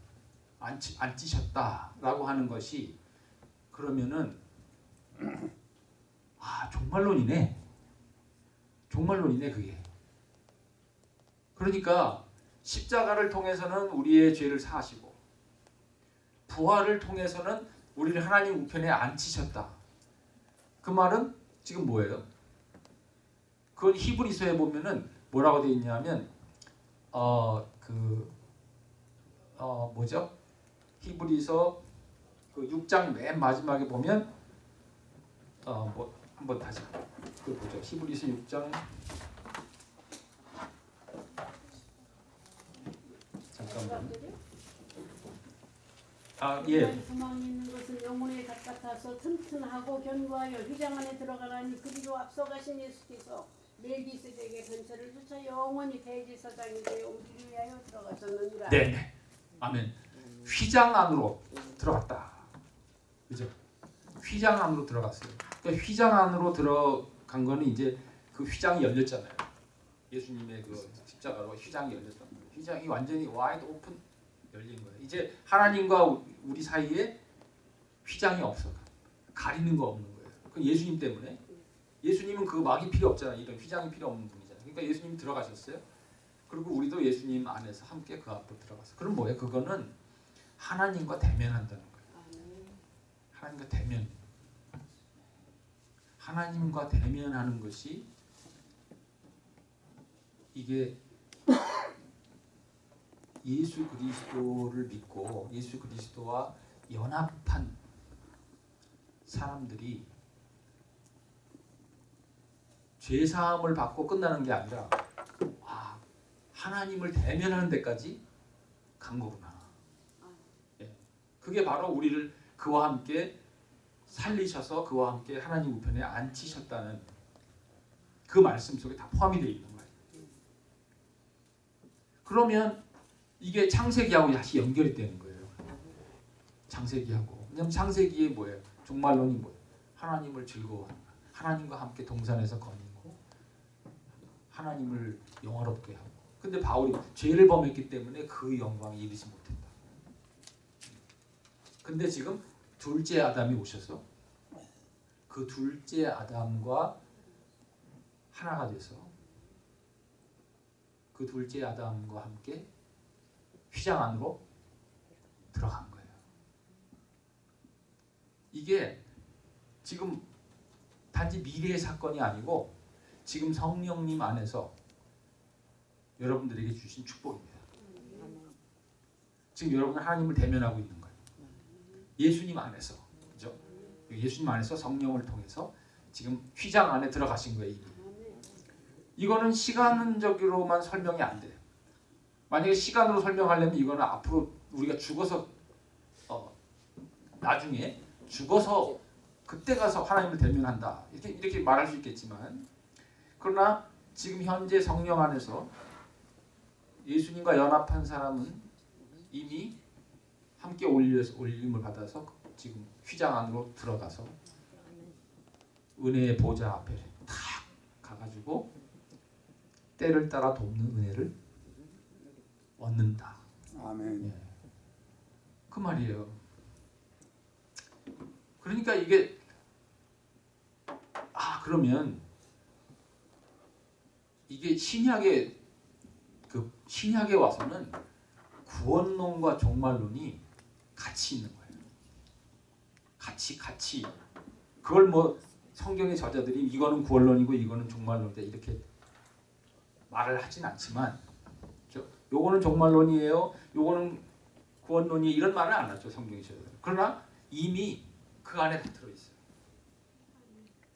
앉히, 앉히셨다라고 하는 것이 그러면은 (clears throat) 아 종말론이네 종말론이네 그게 그러니까 십자가를 통해서는 우리의 죄를 사하시고 부활을 통해서는 우리를 하나님 우편에 앉히셨다. 그 말은 지금 뭐예요? 그건 히브리서에 보면은 뭐라고 되어 있냐면 어그 어 뭐죠? 히브리서 그 6장 맨 마지막에 보면 어뭐 한번 다시 그 보죠. 히브리서 6장 잠깐만. 아 예.
소망 있는 것은 영혼에 가깝아서 튼튼하고 견고하여 휘장 안에 들어가라니 그리로 앞서가신 예수께서 멜기세덱의 근처를 쫓아 영원히 대제사장이 되어 우리를 위하여 들어가셨느니라.
네, 네. 아멘. 휘장 안으로 들어갔다. 그죠? 휘장 안으로 들어갔어요. 그러니까 휘장 안으로 들어간 거는 이제 그 휘장이 열렸잖아요. 예수님의 그 십자가로 휘장이 열렸단 말이에요. 휘장이 완전히 wide open 열린 거예요. 이제 하나님과 우- 우리 사이에 휘장이 없어. 가리는 거 없는 거예요. 그 예수님 때문에. 예수님은 그 막이 필요 없잖아요. 이런 휘장이 필요 없는 분이잖아요. 그러니까 예수님이 들어가셨어요. 그리고 우리도 예수님 안에서 함께 그 앞으로 들어갔어. 그럼 뭐예요? 그거는 하나님과 대면한다는 거예요. 하나님과 대면. 하나님과 대면하는 것이 이게 예수 그리스도를 믿고 예수 그리스도와 연합한 사람들이 죄 사함을 받고 끝나는 게 아니라 아, 하나님을 대면하는 데까지 간 거구나. 예. 그게 바로 우리를 그와 함께 살리셔서 그와 함께 하나님 우편에 앉히셨다는 그 말씀 속에 다 포함이 되어 있는 거예요. 그러면 이게 창세기하고 다시 연결이 되는 거예요. 창세기하고. 왜냐면 창세기에 뭐예요? 종말론이 뭐예요? 하나님을 즐거워하는 거예요. 하나님과 함께 동산에서 거니고 하나님을 영화롭게 하고. 근데 바울이 죄를 범했기 때문에 그 영광에 이르지 못했다. 근데 지금 둘째 아담이 오셔서 그 둘째 아담과 하나가 돼서 그 둘째 아담과 함께 휘장 안으로 들어간 거예요. 이게 지금 단지 미래의 사건이 아니고 지금 성령님 안에서 여러분들에게 주신 축복입니다. 지금 여러분은 하나님을 대면하고 있는 거예요. 예수님 안에서 그죠? 예수님 안에서 성령을 통해서 지금 휘장 안에 들어가신 거예요. 이거는 시간적으로만 설명이 안 돼요. 만약에 시간으로 설명하려면 이거는 앞으로 우리가 죽어서 어, 나중에 죽어서 그때 가서 하나님을 대면한다 이렇게 이렇게 말할 수 있겠지만 그러나 지금 현재 성령 안에서 예수님과 연합한 사람은 이미 함께 올려서 올림을 받아서 지금 휘장 안으로 들어가서 은혜의 보좌 앞에 탁 가가지고 때를 따라 돕는 은혜를 얻는다.
아멘.
예. 그 말이에요. 그러니까 이게 아 그러면 이게 신약에 그 신약에 와서는 구원론과 종말론이 같이 있는 거예요. 같이 같이 그걸 뭐 성경의 저자들이 이거는 구원론이고 이거는 종말론이다 이렇게 말을 하진 않지만 저 요거는 종말론이에요. 요거는 구원론이 이런 말을 안 하죠 성경의 저자들. 그러나 이미 그 안에 다 들어 있어요.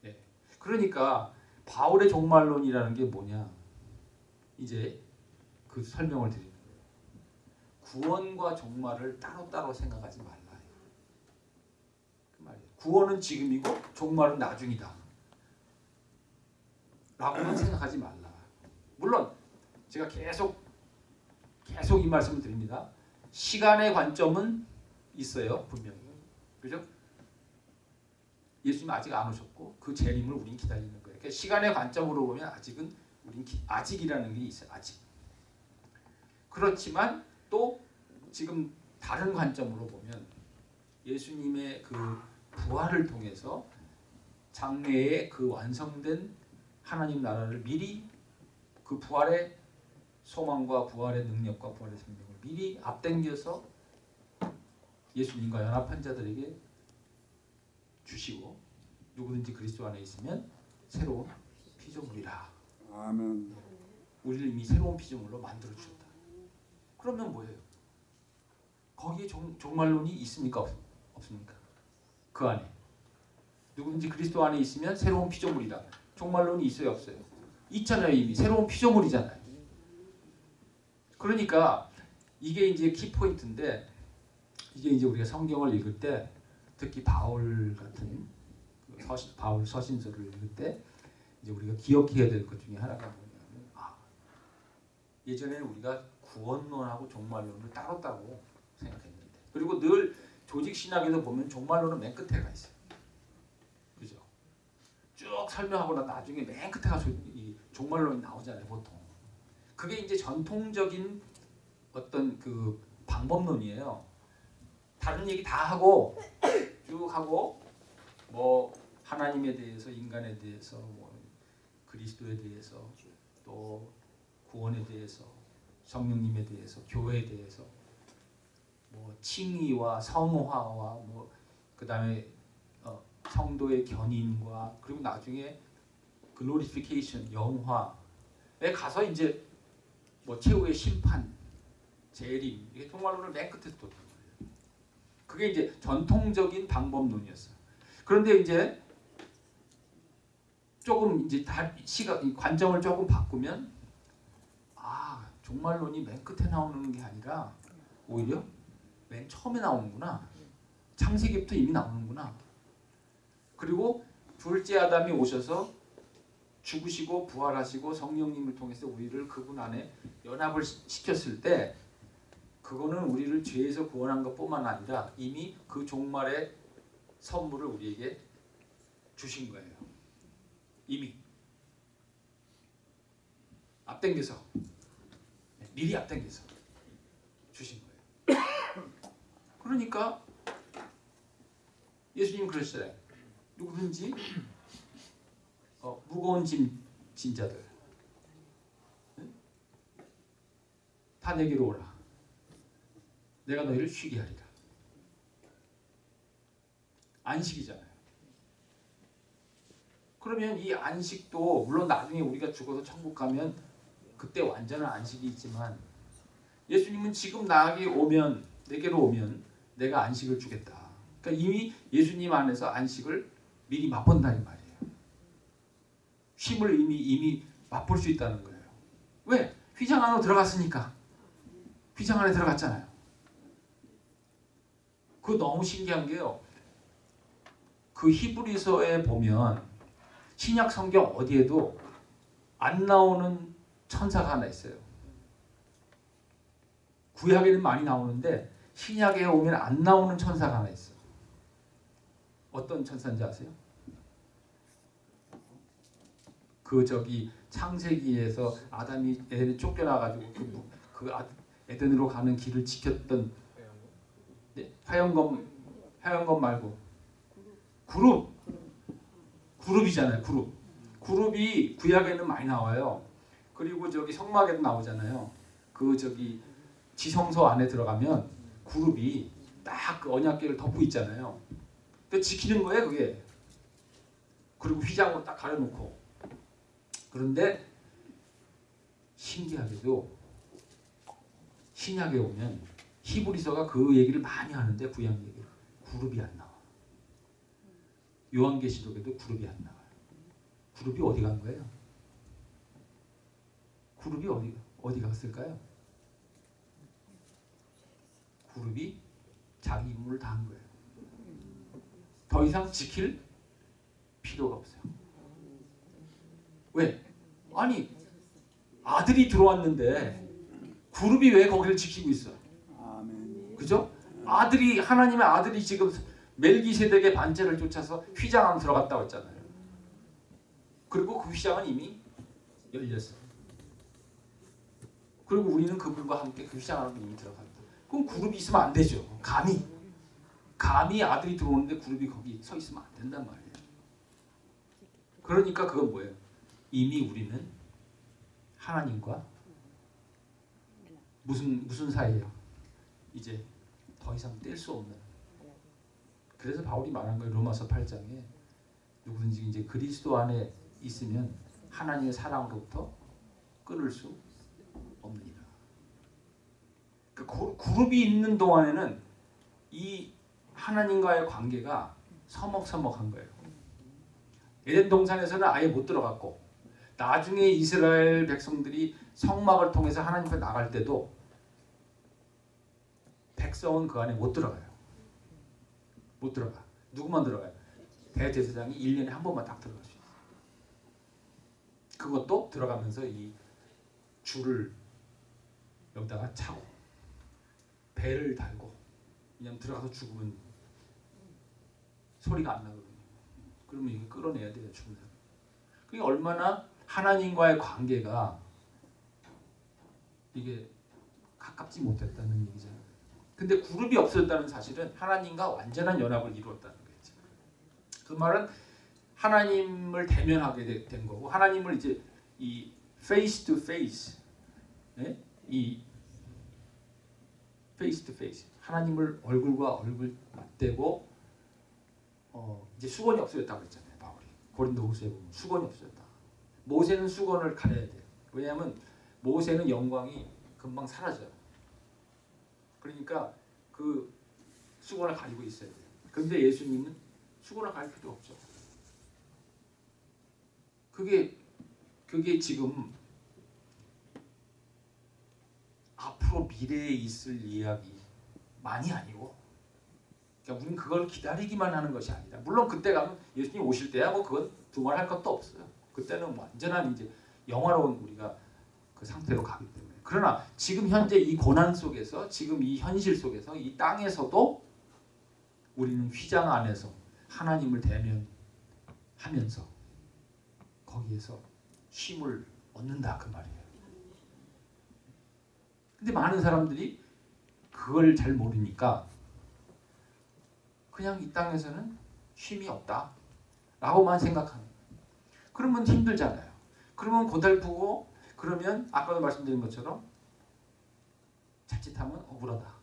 예. 그러니까 바울의 종말론이라는 게 뭐냐? 이제 그 설명을 거예요. 구원과 종말을 따로따로 생각하지 말라. 그 말이에요. 구원은 지금이고 종말은 나중이다. 라고만 생각하지 말라. 물론 제가 계속 계속 이 말씀을 드립니다. 시간의 관점은 있어요 분명히 그죠? 예수님 아직 안 오셨고 그 재림을 우린 기다리는 거예요. 그러니까 시간의 관점으로 보면 아직은 우린 기, 아직이라는 게 있어요. 아직. 그렇지만 또 지금 다른 관점으로 보면 예수님의 그 부활을 통해서 장래에 그 완성된 하나님 나라를 미리 그 부활의 소망과 부활의 능력과 부활의 생명을 미리 앞당겨서 예수님과 연합한 자들에게 주시고 누구든지 그리스도 안에 있으면 새로운 피조물이라.
아멘.
우리를 이미 새로운 피조물로 만들어 주셨다. 그러면 뭐예요? 거기에 종, 종말론이 있습니까? 없, 없습니까? 그 안에 누구든지 그리스도 안에 있으면 새로운 피조물이다. 종말론이 있어요, 없어요? 있잖아요, 이미 새로운 피조물이잖아요. 그러니까 이게 이제 키 포인트인데 이게 이제 우리가 성경을 읽을 때 특히 바울 같은 그 서신, 바울 서신서를 읽을 때 이제 우리가 기억해야 될 것 중에 하나가 뭐냐면 아 예전에는 우리가 구원론하고 종말론을 따로따로 생각했는데 그리고 늘 조직 신학에서 보면 종말론은 맨 끝에 가 있어요. 그죠? 쭉 설명하고 나 나중에 맨 끝에 가서 이 종말론이 나오잖아요, 보통. 그게 이제 전통적인 어떤 그 방법론이에요. 다른 얘기 다 하고 쭉 하고 뭐 하나님에 대해서 인간에 대해서 뭐 그리스도에 대해서 또 구원에 대해서 성령님에 대해서 교회에 대해서 뭐 칭의와 성화와 뭐 그다음에 어, 성도의 견인과 그리고 나중에 글로리피케이션 영화에 가서 이제 뭐 최후의 심판 재림 이게 종말론을 맨 끝에 말이에요. 그게 이제 전통적인 방법론이었어요. 그런데 이제 조금 이제 다 시각 이 관점을 조금 바꾸면 아 종말론이 맨 끝에 나오는 게 아니라 오히려 맨 처음에 나오는구나. 창세기부터 이미 나오는구나. 그리고 둘째 아담이 오셔서 죽으시고 부활하시고 성령님을 통해서 우리를 그분 안에 연합을 시- 시켰을 때 그거는 우리를 죄에서 구원한 것뿐만 아니라 이미 그 종말의 선물을 우리에게 주신 거예요. 이미 앞당겨서 미리 앞당겨서 주신 거예요. 그러니까 예수님 그러시잖아요. 누구든지 어, 무거운 짐 진자들 응? 다 내게로 오라. 내가 너희를 쉬게 하리라. 안식이잖아요. 그러면 이 안식도 물론 나중에 우리가 죽어서 천국 가면 그때 완전한 안식이 있지만 예수님은 지금 나에게 오면 내게로 오면 내가 안식을 주겠다. 그러니까 이미 예수님 안에서 안식을 미리 맛본다는 말이에요. 쉼을 이미 이미 맛볼 수 있다는 거예요. 왜? 휘장 안으로 들어갔으니까. 휘장 안에 들어갔잖아요. 그 너무 신기한 게요. 그 히브리서에 보면 신약 성경 어디에도 안 나오는 천사가 하나 있어요. 구약에는 많이 나오는데 신약에 오면 안 나오는 천사가 하나 있어. 어떤 천사인지 아세요? 그 저기 창세기에서 아담이 에덴에 쫓겨나가지고 그, 무- 그 아- 에덴으로 가는 길을 지켰던 네, 화영검 화영검 말고 그룹 그룹이잖아요 그룹 그룹이 구약에는 많이 나와요 그리고 저기 성막에도 나오잖아요 그 저기 지성소 안에 들어가면 그룹이 딱 그 언약궤를 덮고 있잖아요 그 지키는 거예요 그게 그리고 휘장으로 딱 가려놓고 그런데 신기하게도 신약에 오면 히브리서가 그 얘기를 많이 하는데 구약 얘기를 그룹이 안 나와. 요한계시록에도 그룹이 안 나와요. 그룹이 어디 간 거예요? 그룹이 어디 어디 갔을까요? 그룹이 자기 임무를 다 한 거예요. 더 이상 지킬 필요가 없어요. 왜? 아니 아들이 들어왔는데 그룹이 왜 거기를 지키고 있어? 그죠? 아들이 하나님의 아들이 지금 멜기세덱의 반제를 쫓아서 휘장 안에 들어갔다고 했잖아요. 그리고 그 휘장은 이미 열렸어요. 그리고 우리는 그분과 함께 안으로 이미 들어갔다. 그럼 그룹이 있으면 안 되죠. 감히 감히 아들이 들어오는데 그룹이 거기 서 있으면 안 된단 말이에요. 그러니까 그건 뭐예요? 이미 우리는 하나님과 무슨 무슨 사이예요? 이제 더 이상 뗄 수 없는. 그래서 바울이 말한 거예요. 로마서 8장에 누구든지 이제 그리스도 안에 있으면 하나님의 사랑으로부터 끊을 수 없느니라. 그 고- 그룹이 있는 동안에는 이 하나님과의 관계가 서먹서먹한 거예요. 에덴 동산에서는 아예 못 들어갔고 나중에 이스라엘 백성들이 성막을 통해서 하나님 앞에 나갈 때도 백성은 그 안에 못 들어가요. 못 들어가. 누구만 들어가요? 대제사장이 1년에 한 번만 딱 들어갈 수 있어요. 그것도 들어가면서 이 줄을 여기다가 차고 배를 달고 왜냐면 들어가서 죽으면 소리가 안 나거든요. 그러면 이게 끌어내야 돼요 죽은 사람. 그게 얼마나 하나님과의 관계가 이게 가깝지 못했다는 얘기잖아요. 근데 그룹이 없었다는 사실은 하나님과 완전한 연합을 이루었다는 거죠. 그 말은 하나님을 대면하게 되- 된 거고 하나님을 이제 이 face to face, 예? 이 face to face 하나님을 얼굴과 얼굴 맞대고 어, 이제 수건이 없어졌다고 했잖아요. 바울이 고린도후서에 보면 수건이 없어졌다. 모세는 수건을 가려야 돼요. 왜냐하면 모세는 영광이 금방 사라져요. 그러니까 그 수건을 가리고 있어야 돼요. 그런데 예수님은 수건을 가릴 필요 없죠. 그게 그게 지금 앞으로 미래에 있을 이야기만이 아니고 그러니까 우리는 그걸 기다리기만 하는 것이 아니다. 물론 그때 가면 예수님 오실 때야 뭐 그건 두말할 것도 없어요. 그때는 완전한 이제 영화로운 우리가 그 상태로 가기 때문에. 그러나 지금 현재 이 고난 속에서 지금 이 현실 속에서 이 땅에서도 우리는 휘장 안에서 하나님을 대면하면서 거기에서 쉼을 얻는다 그 말이에요. 근데 많은 사람들이 그걸 잘 모르니까 그냥 이 땅에서는 쉼이 없다 라고만 생각하는. 그러면 힘들잖아요. 그러면 고달프고 그러면 아까도 말씀드린 것처럼 자칫하면 억울하다.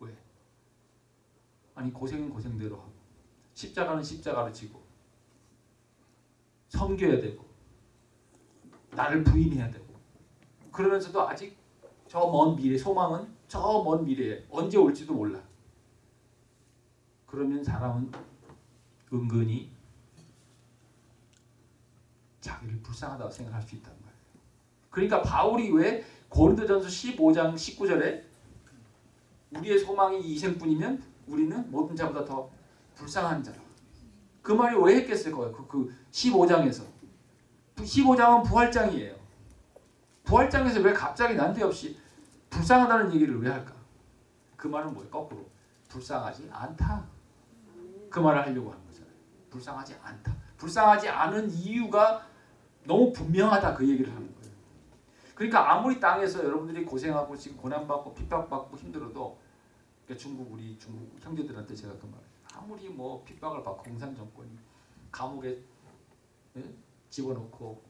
왜? 아니 고생은 고생대로 하고 십자가는 십자가로 지고 섬겨야 되고 나를 부인해야 되고 그러면서도 아직 저 먼 미래 소망은 저 먼 미래에 언제 올지도 몰라. 그러면 사람은 은근히 자기를 불쌍하다고 생각할 수 있단 말이에요. 그러니까 바울이 왜 고린도전서 15장 19절에 우리의 소망이 이 생뿐이면 우리는 모든 자보다 더 불쌍한 자라. 그 말이 왜 했겠어요? 그, 그 15장에서. 15장은 부활장이에요. 부활장에서 왜 갑자기 난데없이 불쌍하다는 얘기를 왜 할까? 그 말은 뭐예요? 거꾸로. 불쌍하지 않다. 그 말을 하려고 하는 거잖아요. 불쌍하지 않다. 불쌍하지 않은 이유가 너무 분명하다 그 얘기를 하는 거예요. 그러니까 아무리 땅에서 여러분들이 고생하고 지금 고난받고 핍박받고 힘들어도 그러니까 중국 우리 중국 형제들한테 제가 그 말. 아무리 뭐 핍박을 받고 공산 정권이 감옥에 예? 집어넣고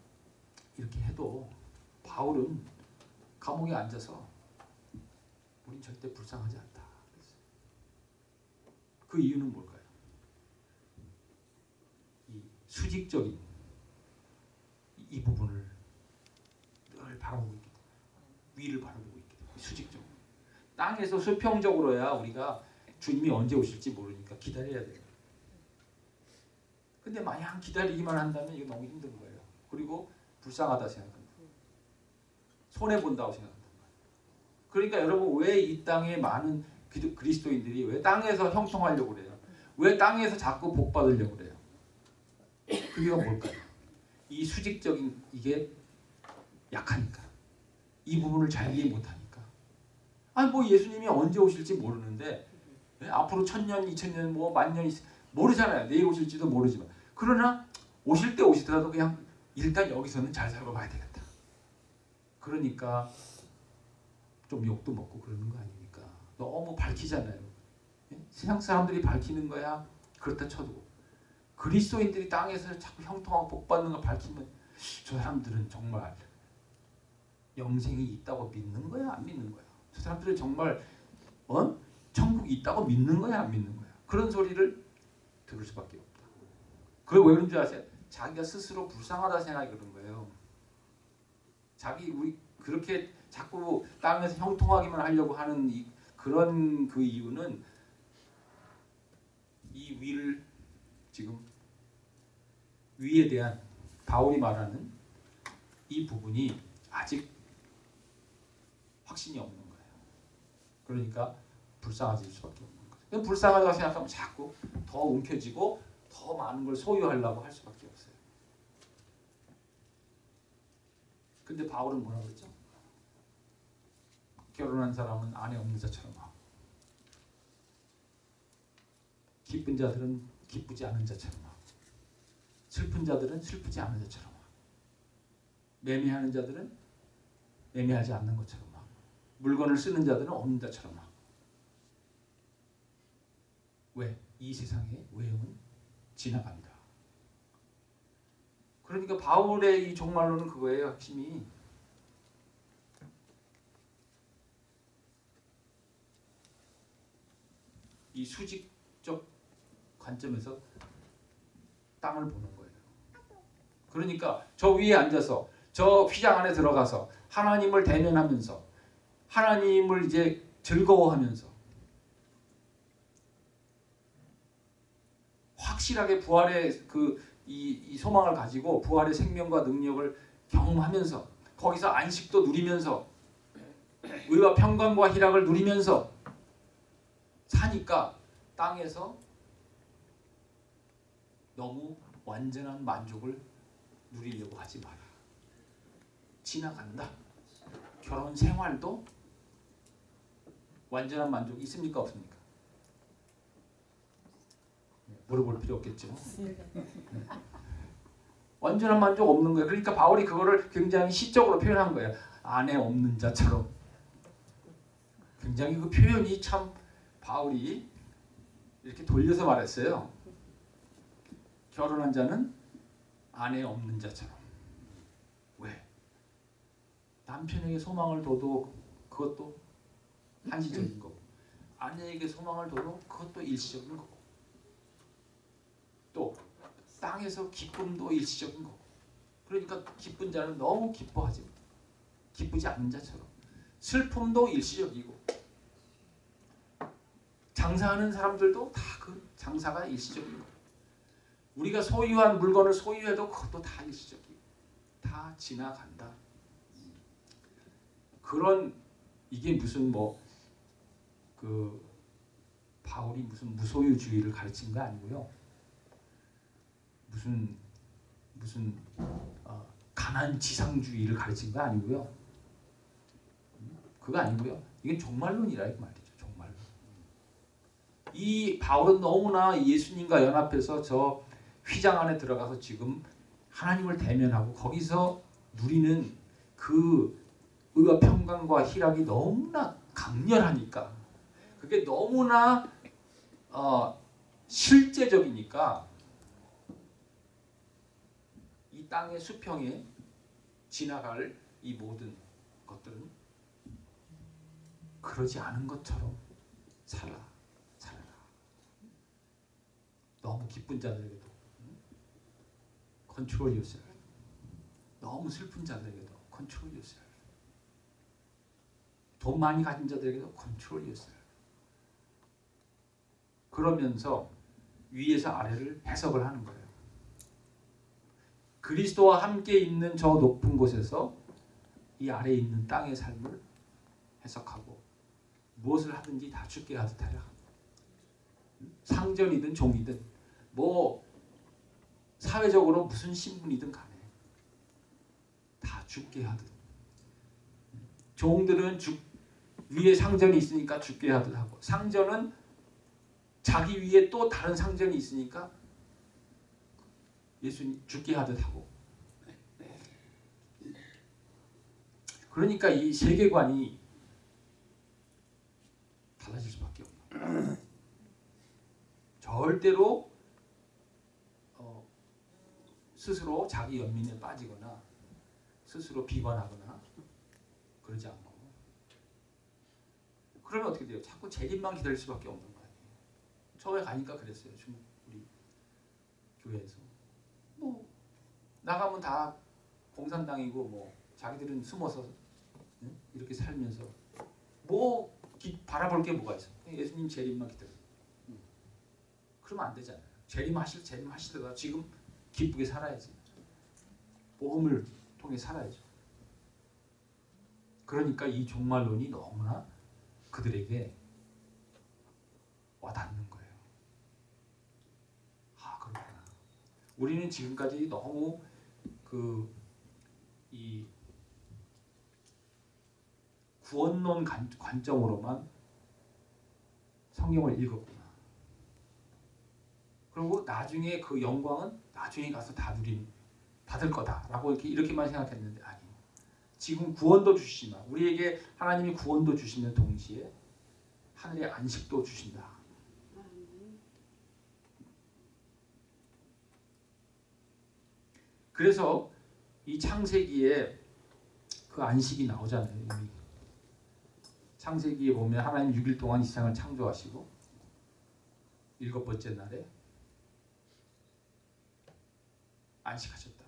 이렇게 해도 바울은 감옥에 앉아서 우린 절대 불쌍하지 않다. 그 이유는 뭘까요? 이 수직적인 이- 이 부분을 늘 바라보고 있기 때문에 위를 바라보고 있기 때문에 수직적으로 땅에서 수평적으로야 우리가 주님이 언제 오실지 모르니까 기다려야 돼요. 근데 마냥 기다리기만 한다면 이거 너무 힘든 거예요. 그리고 불쌍하다 생각합니다. 손해 본다고 생각한단 말이에요. 그러니까 여러분 왜 이 땅에 많은 그리스도인들이 왜 땅에서 형통하려고 그래요? 왜 땅에서 자꾸 복 받으려고 그래요? 그게 뭘까요? 이 수직적인 이게 약하니까 이 부분을 잘 이해 못하니까 아니 뭐 예수님이 언제 오실지 모르는데 예? 앞으로 천년, 이천년, 뭐 만년이 모르잖아요. 내일 오실지도 모르지만 그러나 오실 때 오시더라도 그냥 일단 여기서는 잘 살고 가야 되겠다. 그러니까 좀 욕도 먹고 그러는 거 아닙니까? 너무 밝히잖아요. 예? 세상 사람들이 밝히는 거야 그렇다 쳐도 그리스도인들이 땅에서 자꾸 형통하고 복 받는 거 밝히면 저 사람들은 정말 영생이 있다고 믿는 거야 안 믿는 거야? 저 사람들은 정말 어? 천국이 있다고 믿는 거야 안 믿는 거야? 그런 소리를 들을 수밖에 없다. 그게 왜 그런 줄 아세요? 자기가 스스로 불쌍하다 생각이 그런 거예요. 자기 우리 그렇게 자꾸 땅에서 형통하기만 하려고 하는 이, 그런 그 이유는 이 위를 지금 위에 대한 바울이 말하는 이 부분이 아직 확신이 없는 거예요. 그러니까 불쌍해질 수밖에 없는 거죠. 불쌍하다고 생각하면 자꾸 더 움켜쥐고 더 많은 걸 소유하려고 할 수밖에 없어요. 근데 바울은 뭐라고 그랬죠? 결혼한 사람은 아내 없는 자처럼 하고 기쁜 자들은 기쁘지 않은 자처럼 하고 슬픈 자들은 슬프지 않은 자처럼 하고 매매하는 자들은 매매하지 않는 것처럼 하고 물건을 쓰는 자들은 없는 자처럼 하고 왜? 이 세상의 외형은 지나간다. 그러니까 바울의 이 종말로는 그거예요. 핵심이 이 수직적 관점에서 땅을 보는 거예요. 그러니까 저 위에 앉아서 저 휘장 안에 들어가서 하나님을 대면하면서 하나님을 이제 즐거워하면서 확실하게 부활의 그 이, 이 소망을 가지고 부활의 생명과 능력을 경험하면서 거기서 안식도 누리면서 의와 평강과 희락을 누리면서 사니까 땅에서 너무 완전한 만족을 누리려고 하지 마라. 지나간다. 결혼 생활도 완전한 만족이 있습니까 없습니까? 물어볼 필요 없겠죠. 네. 완전한 만족 없는 거예요. 그러니까 바울이 그거를 굉장히 시적으로 표현한 거예요. 아내 없는 자처럼. 굉장히 그 표현이 참 바울이 이렇게 돌려서 말했어요. 결혼한 자는 아내 없는 자처럼. 왜? 남편에게 소망을 둬도 그것도 한시적인 거고 아내에게 소망을 둬도 그것도 일시적인 거고 또 땅에서 기쁨도 일시적인 거고 그러니까 기쁜 자는 너무 기뻐하지. 기쁘지 않는 자처럼 슬픔도 일시적이고 장사하는 사람들도 다 그 장사가 거예요. 우리가 소유한 물건을 소유해도 그것도 다 일시적이고 다 지나간다. 그런 이게 무슨 뭐 그 바울이 무슨 무소유주의를 가르친 거 아니고요. 무슨 무슨 어, 가난 지상주의를 가르친 거 아니고요. 그거 아니고요. 이건 종말론이라 이 말이죠. 종말론. 이 바울은 너무나 예수님과 연합해서 저 휘장 안에 들어가서 지금 하나님을 대면하고 거기서 누리는 그 의와 평강과 희락이 너무나 강렬하니까 그게 너무나 어, 실제적이니까 이 땅의 수평에 지나갈 이 모든 것들은 그러지 않은 것처럼 살아 살아라. 너무 기쁜 자들에게도 control yourself. 너무 슬픈 자들에게도 control yourself. 돈 많이 가진 자들에게도 컨트롤 요셀. 그러면서 위에서 아래를 해석을 하는 거예요. 그리스도와 함께 있는 저 높은 곳에서 이 아래에 있는 땅의 삶을 해석하고 무엇을 하든지 다 죽게 하듯 하라. 상전이든 종이든 뭐 사회적으로 무슨 신분이든 간에 다 죽게 하듯 종들은 죽 위에 상전이 있으니까 죽게 하듯 하고 상전은 자기 위에 또 다른 상전이 있으니까 예수님 죽게 하듯 하고 그러니까 이 세계관이 달라질 수밖에 없는 절대로 어, 스스로 자기 연민에 빠지거나 스스로 비관하거나 그러지 않고 그러면 어떻게 돼요? 자꾸 재림만 기다릴 수밖에 없는 거 아니에요. 처음에 가니까 그랬어요. 중국 우리 교회에서 뭐 나가면 다 공산당이고 뭐 자기들은 숨어서 응? 이렇게 살면서 뭐 기, 바라볼 게 뭐가 있어? 예수님 재림만 기다려. 응. 그러면 안 되잖아요. 재림하실 재림하시다가 지금 기쁘게 살아야지. 복음을 통해 살아야죠. 그러니까 이 종말론이 너무나 그들에게 와닿는 거예요. 아 그렇구나. 우리는 지금까지 너무 그 이 구원론 관, 관점으로만 성경을 읽었구나. 그리고 나중에 그 영광은 나중에 가서 다 누린 받을 거다라고 이렇게 이렇게만 생각했는데 아니요. 지금 구원도 주시지만 우리에게 하나님이 구원도 주시는 동시에 하늘의 안식도 주신다. 그래서 이 창세기에 그 안식이 나오잖아요. 이미. 창세기에 보면 하나님 6일 동안 이 세상을 창조하시고 일곱 번째 날에 안식하셨다.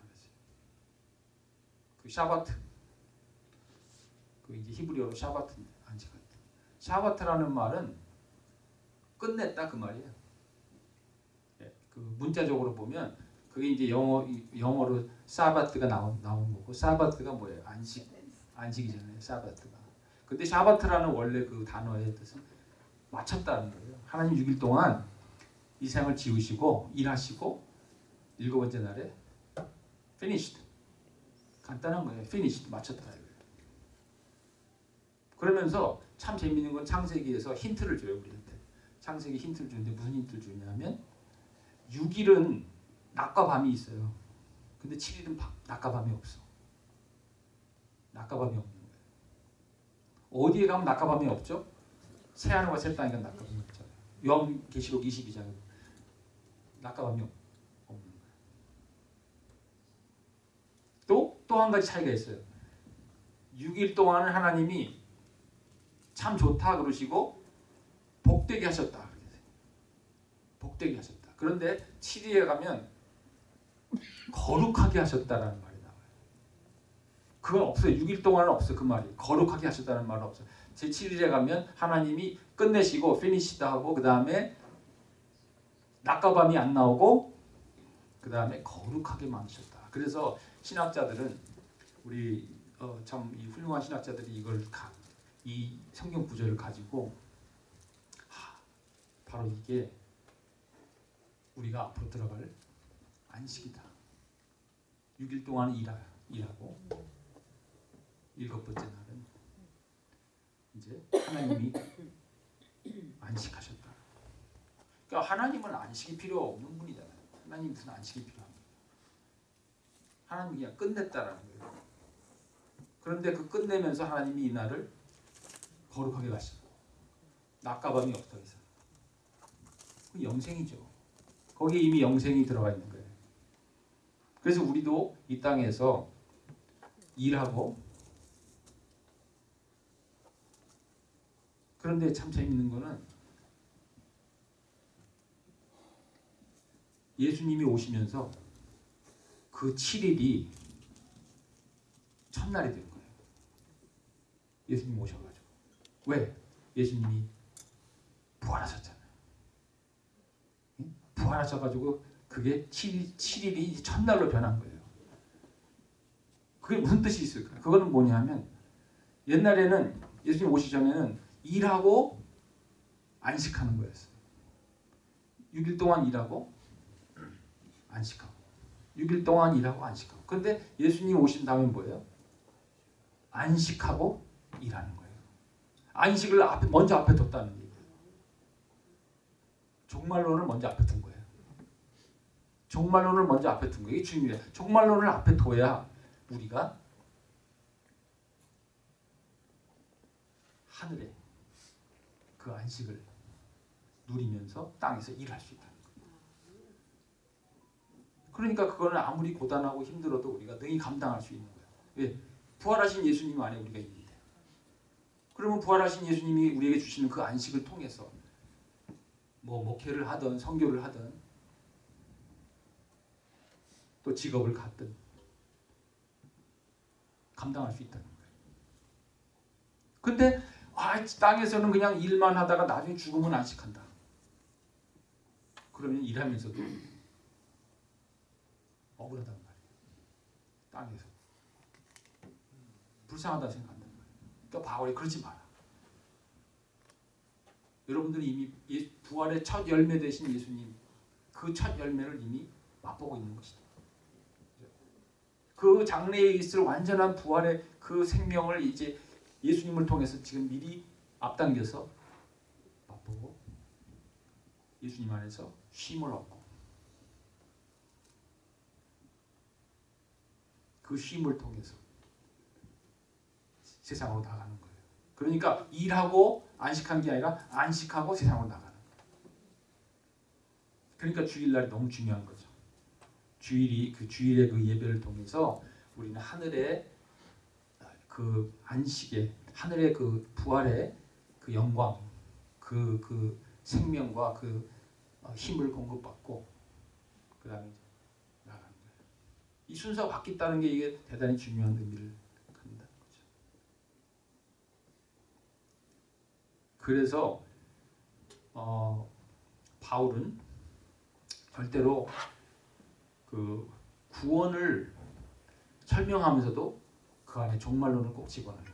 그 샤바트 그 이제 히브리어로 샤바트 안식했다. 샤바트라는 말은 끝냈다 그 말이에요. 예, 그 문자적으로 보면 그게 이제 영어 영어로 사바트가 나온 나온 거고 사바트가 뭐예요? 안식 안식이잖아요. 사바트가. 근데 샤바트라는 원래 그 단어의 뜻은 마쳤다는 거예요. 하나님 6일 동안 이 세상을 지으시고 일하시고 일곱 번째 날에 finished 간단한 거예요. finished 마쳤다. 그러면서 참 재밌는 건 창세기에서 힌트를 줘요 우리한테. 창세기 힌트를 주는데 무슨 힌트를 주냐면 6일은 낮과 밤이 있어요. 근데 7일은 밤, 낮과 밤이 없어. 낮과 밤이 없는 거예요. 어디에 가면 낮과 밤이 없죠? 새하늘과 새 땅에 가면 낮과 밤이 없잖아요. 요한 계시록 22장에 낮과 밤이 없-. 또 또 한 가지 차이가 있어요. 6일 동안은 하나님이 참 좋다 그러시고 복되게 하셨다. 복되게 하셨다. 그런데 7일에 가면 거룩하게 하셨다라는 말이 나와요. 그건 없어요. 6일 동안은 없어 그 말이. 거룩하게 하셨다는 말은 없어요. 제 7일에 가면 하나님이 끝내시고 피니시다 하고 그 다음에 낮과 밤이 안 나오고 그 다음에 거룩하게 만드셨다. 그래서 신학자들은 우리 어, 참이 훌륭한 신학자들이 이걸 가, 이 성경 구절을 가지고 하, 바로 이게 우리가 앞으로 들어갈 안식이다. 6일 동안 일하, 일하고 일곱 번째 날은 이제 하나님이 (coughs) 안식하셨다. 그러니까 하나님은 안식이 필요 없는 분이잖아요. 하나님 무슨 안식이 필요합니까? 하나님 그냥 끝냈다라는 거예요. 그런데 그 끝내면서 하나님이 이 날을 거룩하게 가시고 낮과 밤이 없더 이상. 그 영생이죠. 거기에 이미 영생이 들어가 있는 거예요. 그래서 우리도 이 땅에서 일하고 그런데 참 재밌는 거는 예수님이 오시면서 그 7일이 첫날이 된 거예요. 예수님 오셔가지고 왜? 예수님이 부활하셨잖아요. 응? 부활하셔가지고 그게 7일, 7일이 첫날로 변한 거예요. 그게 무슨 뜻이 있을까? 그거는 뭐냐면 옛날에는 예수님 오시기 전에는 일하고 안식하는 거였어요. 6일 동안 일하고 안식하고 6일 동안 일하고 안식하고 그런데 예수님 오신 다음에 뭐예요? 안식하고 일하는 거예요. 안식을 앞에, 먼저 앞에 뒀다는 얘기예요. 종말론을 먼저 앞에 둔 거예요. 종말론을 먼저 앞에 둔 거예요. 이게 중요해요. 종말론을 앞에 둬야 우리가 하늘에 그 안식을 누리면서 땅에서 일할 수 있다는 거예요. 그러니까 그거는 아무리 고단하고 힘들어도 우리가 능히 감당할 수 있는 거예요. 왜? 부활하신 예수님 안에 우리가 있는데. 그러면 부활하신 예수님이 우리에게 주시는 그 안식을 통해서 뭐 목회를 하든 선교를 하든 또 직업을 갖든 감당할 수 있다는 거예요. 근데 아, 땅에서는 그냥 일만 하다가 나중에 죽으면 안식한다. 그러면 일하면서도 억울하단 말이에요. 땅에서 불쌍하다 생각한단 말이에요. 그러니까 바울이 그러지 마라. 여러분들이 이미 예- 부활의 첫 열매 되신 예수님 그 첫 열매를 이미 맛보고 있는 것이다. 그 장래에 있을 완전한 부활의 그 생명을 이제 예수님을 통해서 지금 미리 앞당겨서 맛보고 예수님 안에서 쉼을 얻고 그 쉼을 통해서 세상으로 나가는 거예요. 그러니까 일하고 안식한 게 아니라 안식하고 세상으로 나가는 거예요. 그러니까 주일날이 너무 중요한 거죠. 주일이 그 주일의 그 예배를 통해서 우리는 하늘의 그 안식의 하늘의 그 부활의 그 영광, 그그 생명과 그 어, 힘을 공급받고 그다음에 나가는. 이 순서가 바뀌었다는 게 이게 대단히 중요한 의미를 갖는다는 거죠. 그래서 어, 바울은 절대로 그 구원을 설명하면서도 그 안에 종말론을 꼭 집어넣어요.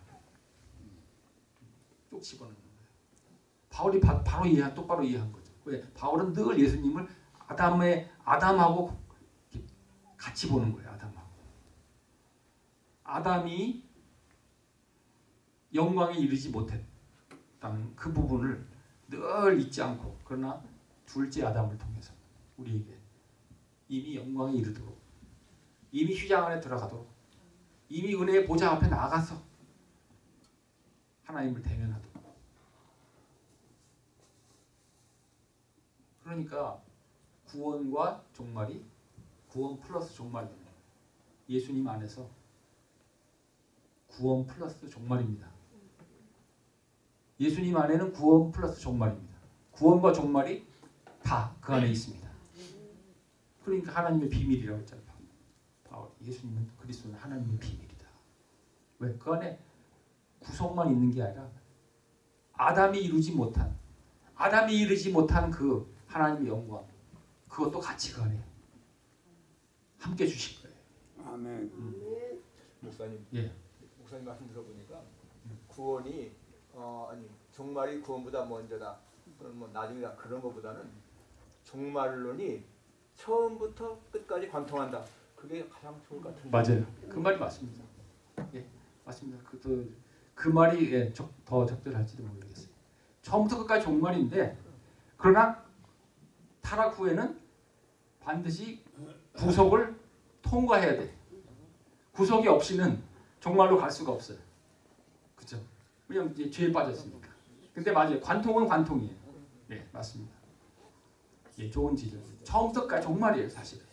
꼭 집어넣는 거예요. 바울이 바, 바로 이해, 똑바로 이해한 거죠. 왜? 바울은 늘 예수님을 아담의 아담하고 같이 보는 거예요. 아담하고. 아담이 영광에 이르지 못했다는 그 부분을 늘 잊지 않고 그러나 둘째 아담을 통해서 우리에게 이미 영광에 이르도록 이미 휘장 안에 들어가도록 이미 은혜의 보좌 앞에 나가서 하나님을 대면하도록 그러니까 구원과 종말이 구원 플러스 종말이 되는 거예요. 예수님 안에서 구원 플러스 종말입니다. 예수님 안에는 구원 플러스 종말입니다. 구원과 종말이 다 그 안에 있습니다. 그러니까 하나님의 비밀이라고 했잖아요. 바울. 예수님은 그리스도는 하나님의 비밀이다. 왜? 그 안에 구속만 있는 게 아니라 아담이 이루지 못한 아담이 이루지 못한 그 하나님의 영광 그것도 같이 그 안에 함께 주실 거예요.
아멘.
아멘.
목사님.
예.
목사님 말씀 들어보니까 구원이 어 아니 종말이 구원보다 먼저다. 그런 뭐 나중이다 그런 것보다는 종말론이 처음부터 끝까지 관통한다. 그게 가장 좋을 것 같은데.
맞아요. 그 말이 맞습니다. 예, 맞습니다. 그, 그 말이 예, 적, 더 적절할지도 모르겠어요. 처음부터 끝까지 종말인데 그러나 타락 후에는 반드시 구속을 통과해야 돼. 구속이 없이는 종말로 갈 수가 없어요. 그죠? 왜냐면 죄에 빠졌으니까. 근데 맞아요. 관통은 관통이에요. 네, 맞습니다. 예, 좋은 지적. 처음부터 끝까지 종말이에요, 사실은.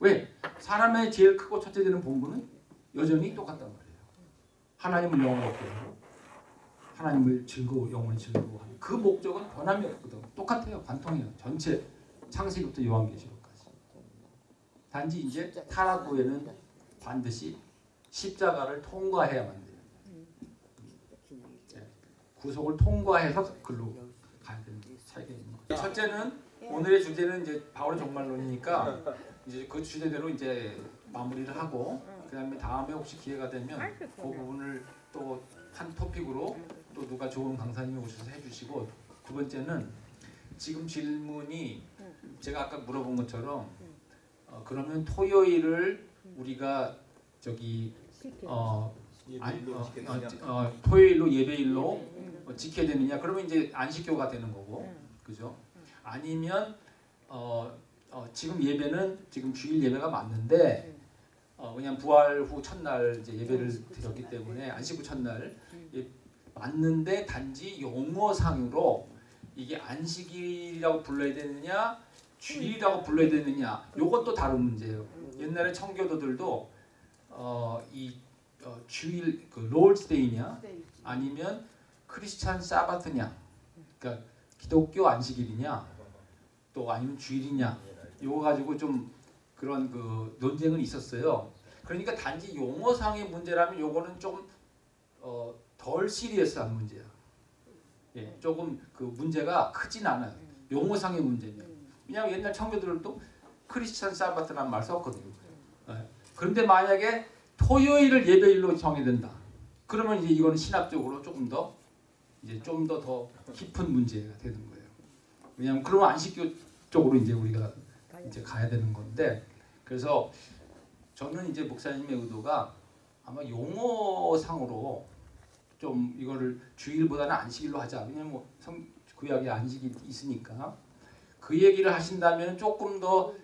왜? 사람의 제일 크고 첫째 되는 본분은 여전히 똑같단 말이에요. 하나님을 영원하게 하고 하나님을 즐거워 영원히 즐거워하는 그 목적은 변함이 없거든. 똑같아요. 관통해요. 전체 창세기부터 요한계시록까지. 단지 이제 타락 후에는 반드시 십자가를 통과해야만 돼요. 네. 구속을 통과해서 글로 가야 되는 차이가 있는 거죠. 첫째는 오늘의 주제는 이제 바울의 종말론이니까 이제 그 주제대로 이제 마무리를 하고 그다음에 다음에 혹시 기회가 되면 그 부분을 또 한 토픽으로 또 누가 좋은 강사님이 오셔서 해주시고 두 번째는 지금 질문이 제가 아까 물어본 것처럼 어, 그러면 토요일을 우리가 저기 어, 아니, 어. 어, 어, 토요일로 예배일로 어, 지켜야 되느냐? 그러면 이제 안식교가 되는 거고. 그죠 아니면 어, 어, 지금 예배는 지금 주일 예배가 맞는데 어, 그냥 부활 후 첫날 이제 예배를 드렸기 때문에 안식 후 첫날. 예, 맞는데 단지 용어상으로 이게 안식일이라고 불러야 되느냐 주일이라고 불러야 되느냐 요것도 다른 문제예요. 옛날에 청교도들도 어, 이 어, 주일 그 롤스데이냐 아니면 크리스찬 사바트냐? 그러니까 기독교 안식일이냐 또 아니면 주일이냐 요거 가지고 좀 그런 그 논쟁은 있었어요. 그러니까 단지 용어상의 문제라면 요거는 좀 어, 덜 시리어스한 문제야. 예, 조금 그 문제가 크진 않아요. 용어상의 문제면. 왜냐하면 옛날 청교도들도 크리스찬 사바트라는 말 썼거든요. 예. 그런데 만약에 토요일을 예배일로 정해된다. 그러면 이제 이거는 신학적으로 조금 더 이제 좀 더 더 깊은 문제가 되는 거예요. 왜냐하면 그러면 안식교 쪽으로 이제 우리가 이제 가야 되는 건데 그래서 저는 이제 목사님의 의도가 아마 용어상으로 좀 이거를 주일보다는 안식일로 하자. 왜냐면 뭐 성, 구약에 안식이 있으니까 그 얘기를 하신다면 조금 더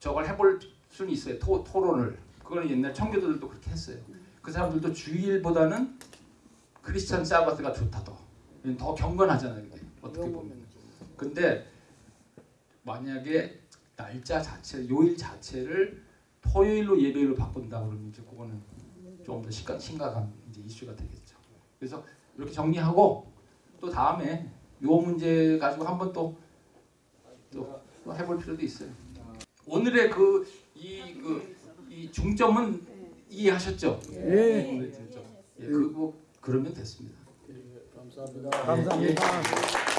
저걸 해볼 수는 있어요. 토, 토론을. 그거는 옛날 청교도들도 그렇게 했어요. 그 사람들도 주일보다는 크리스찬 사바트가 좋다 더. 더 경건하잖아요. 어떻게 보면. 근데 만약에 날짜 자체, 요일 자체를 토요일로 예배일로 바꾼다 그러면 이제 그거는 좀더 심각한 이제 이슈가 되겠죠. 그래서 이렇게 정리하고 또 다음에 요 문제 가지고 한번 또, 또, 또 해볼 필요도 있어요. 오늘의 그 이 그 이 중점은 이해하셨죠? 네. 오늘의 중점. 예, 그거 그러면 됐습니다.
감사합니다.
예.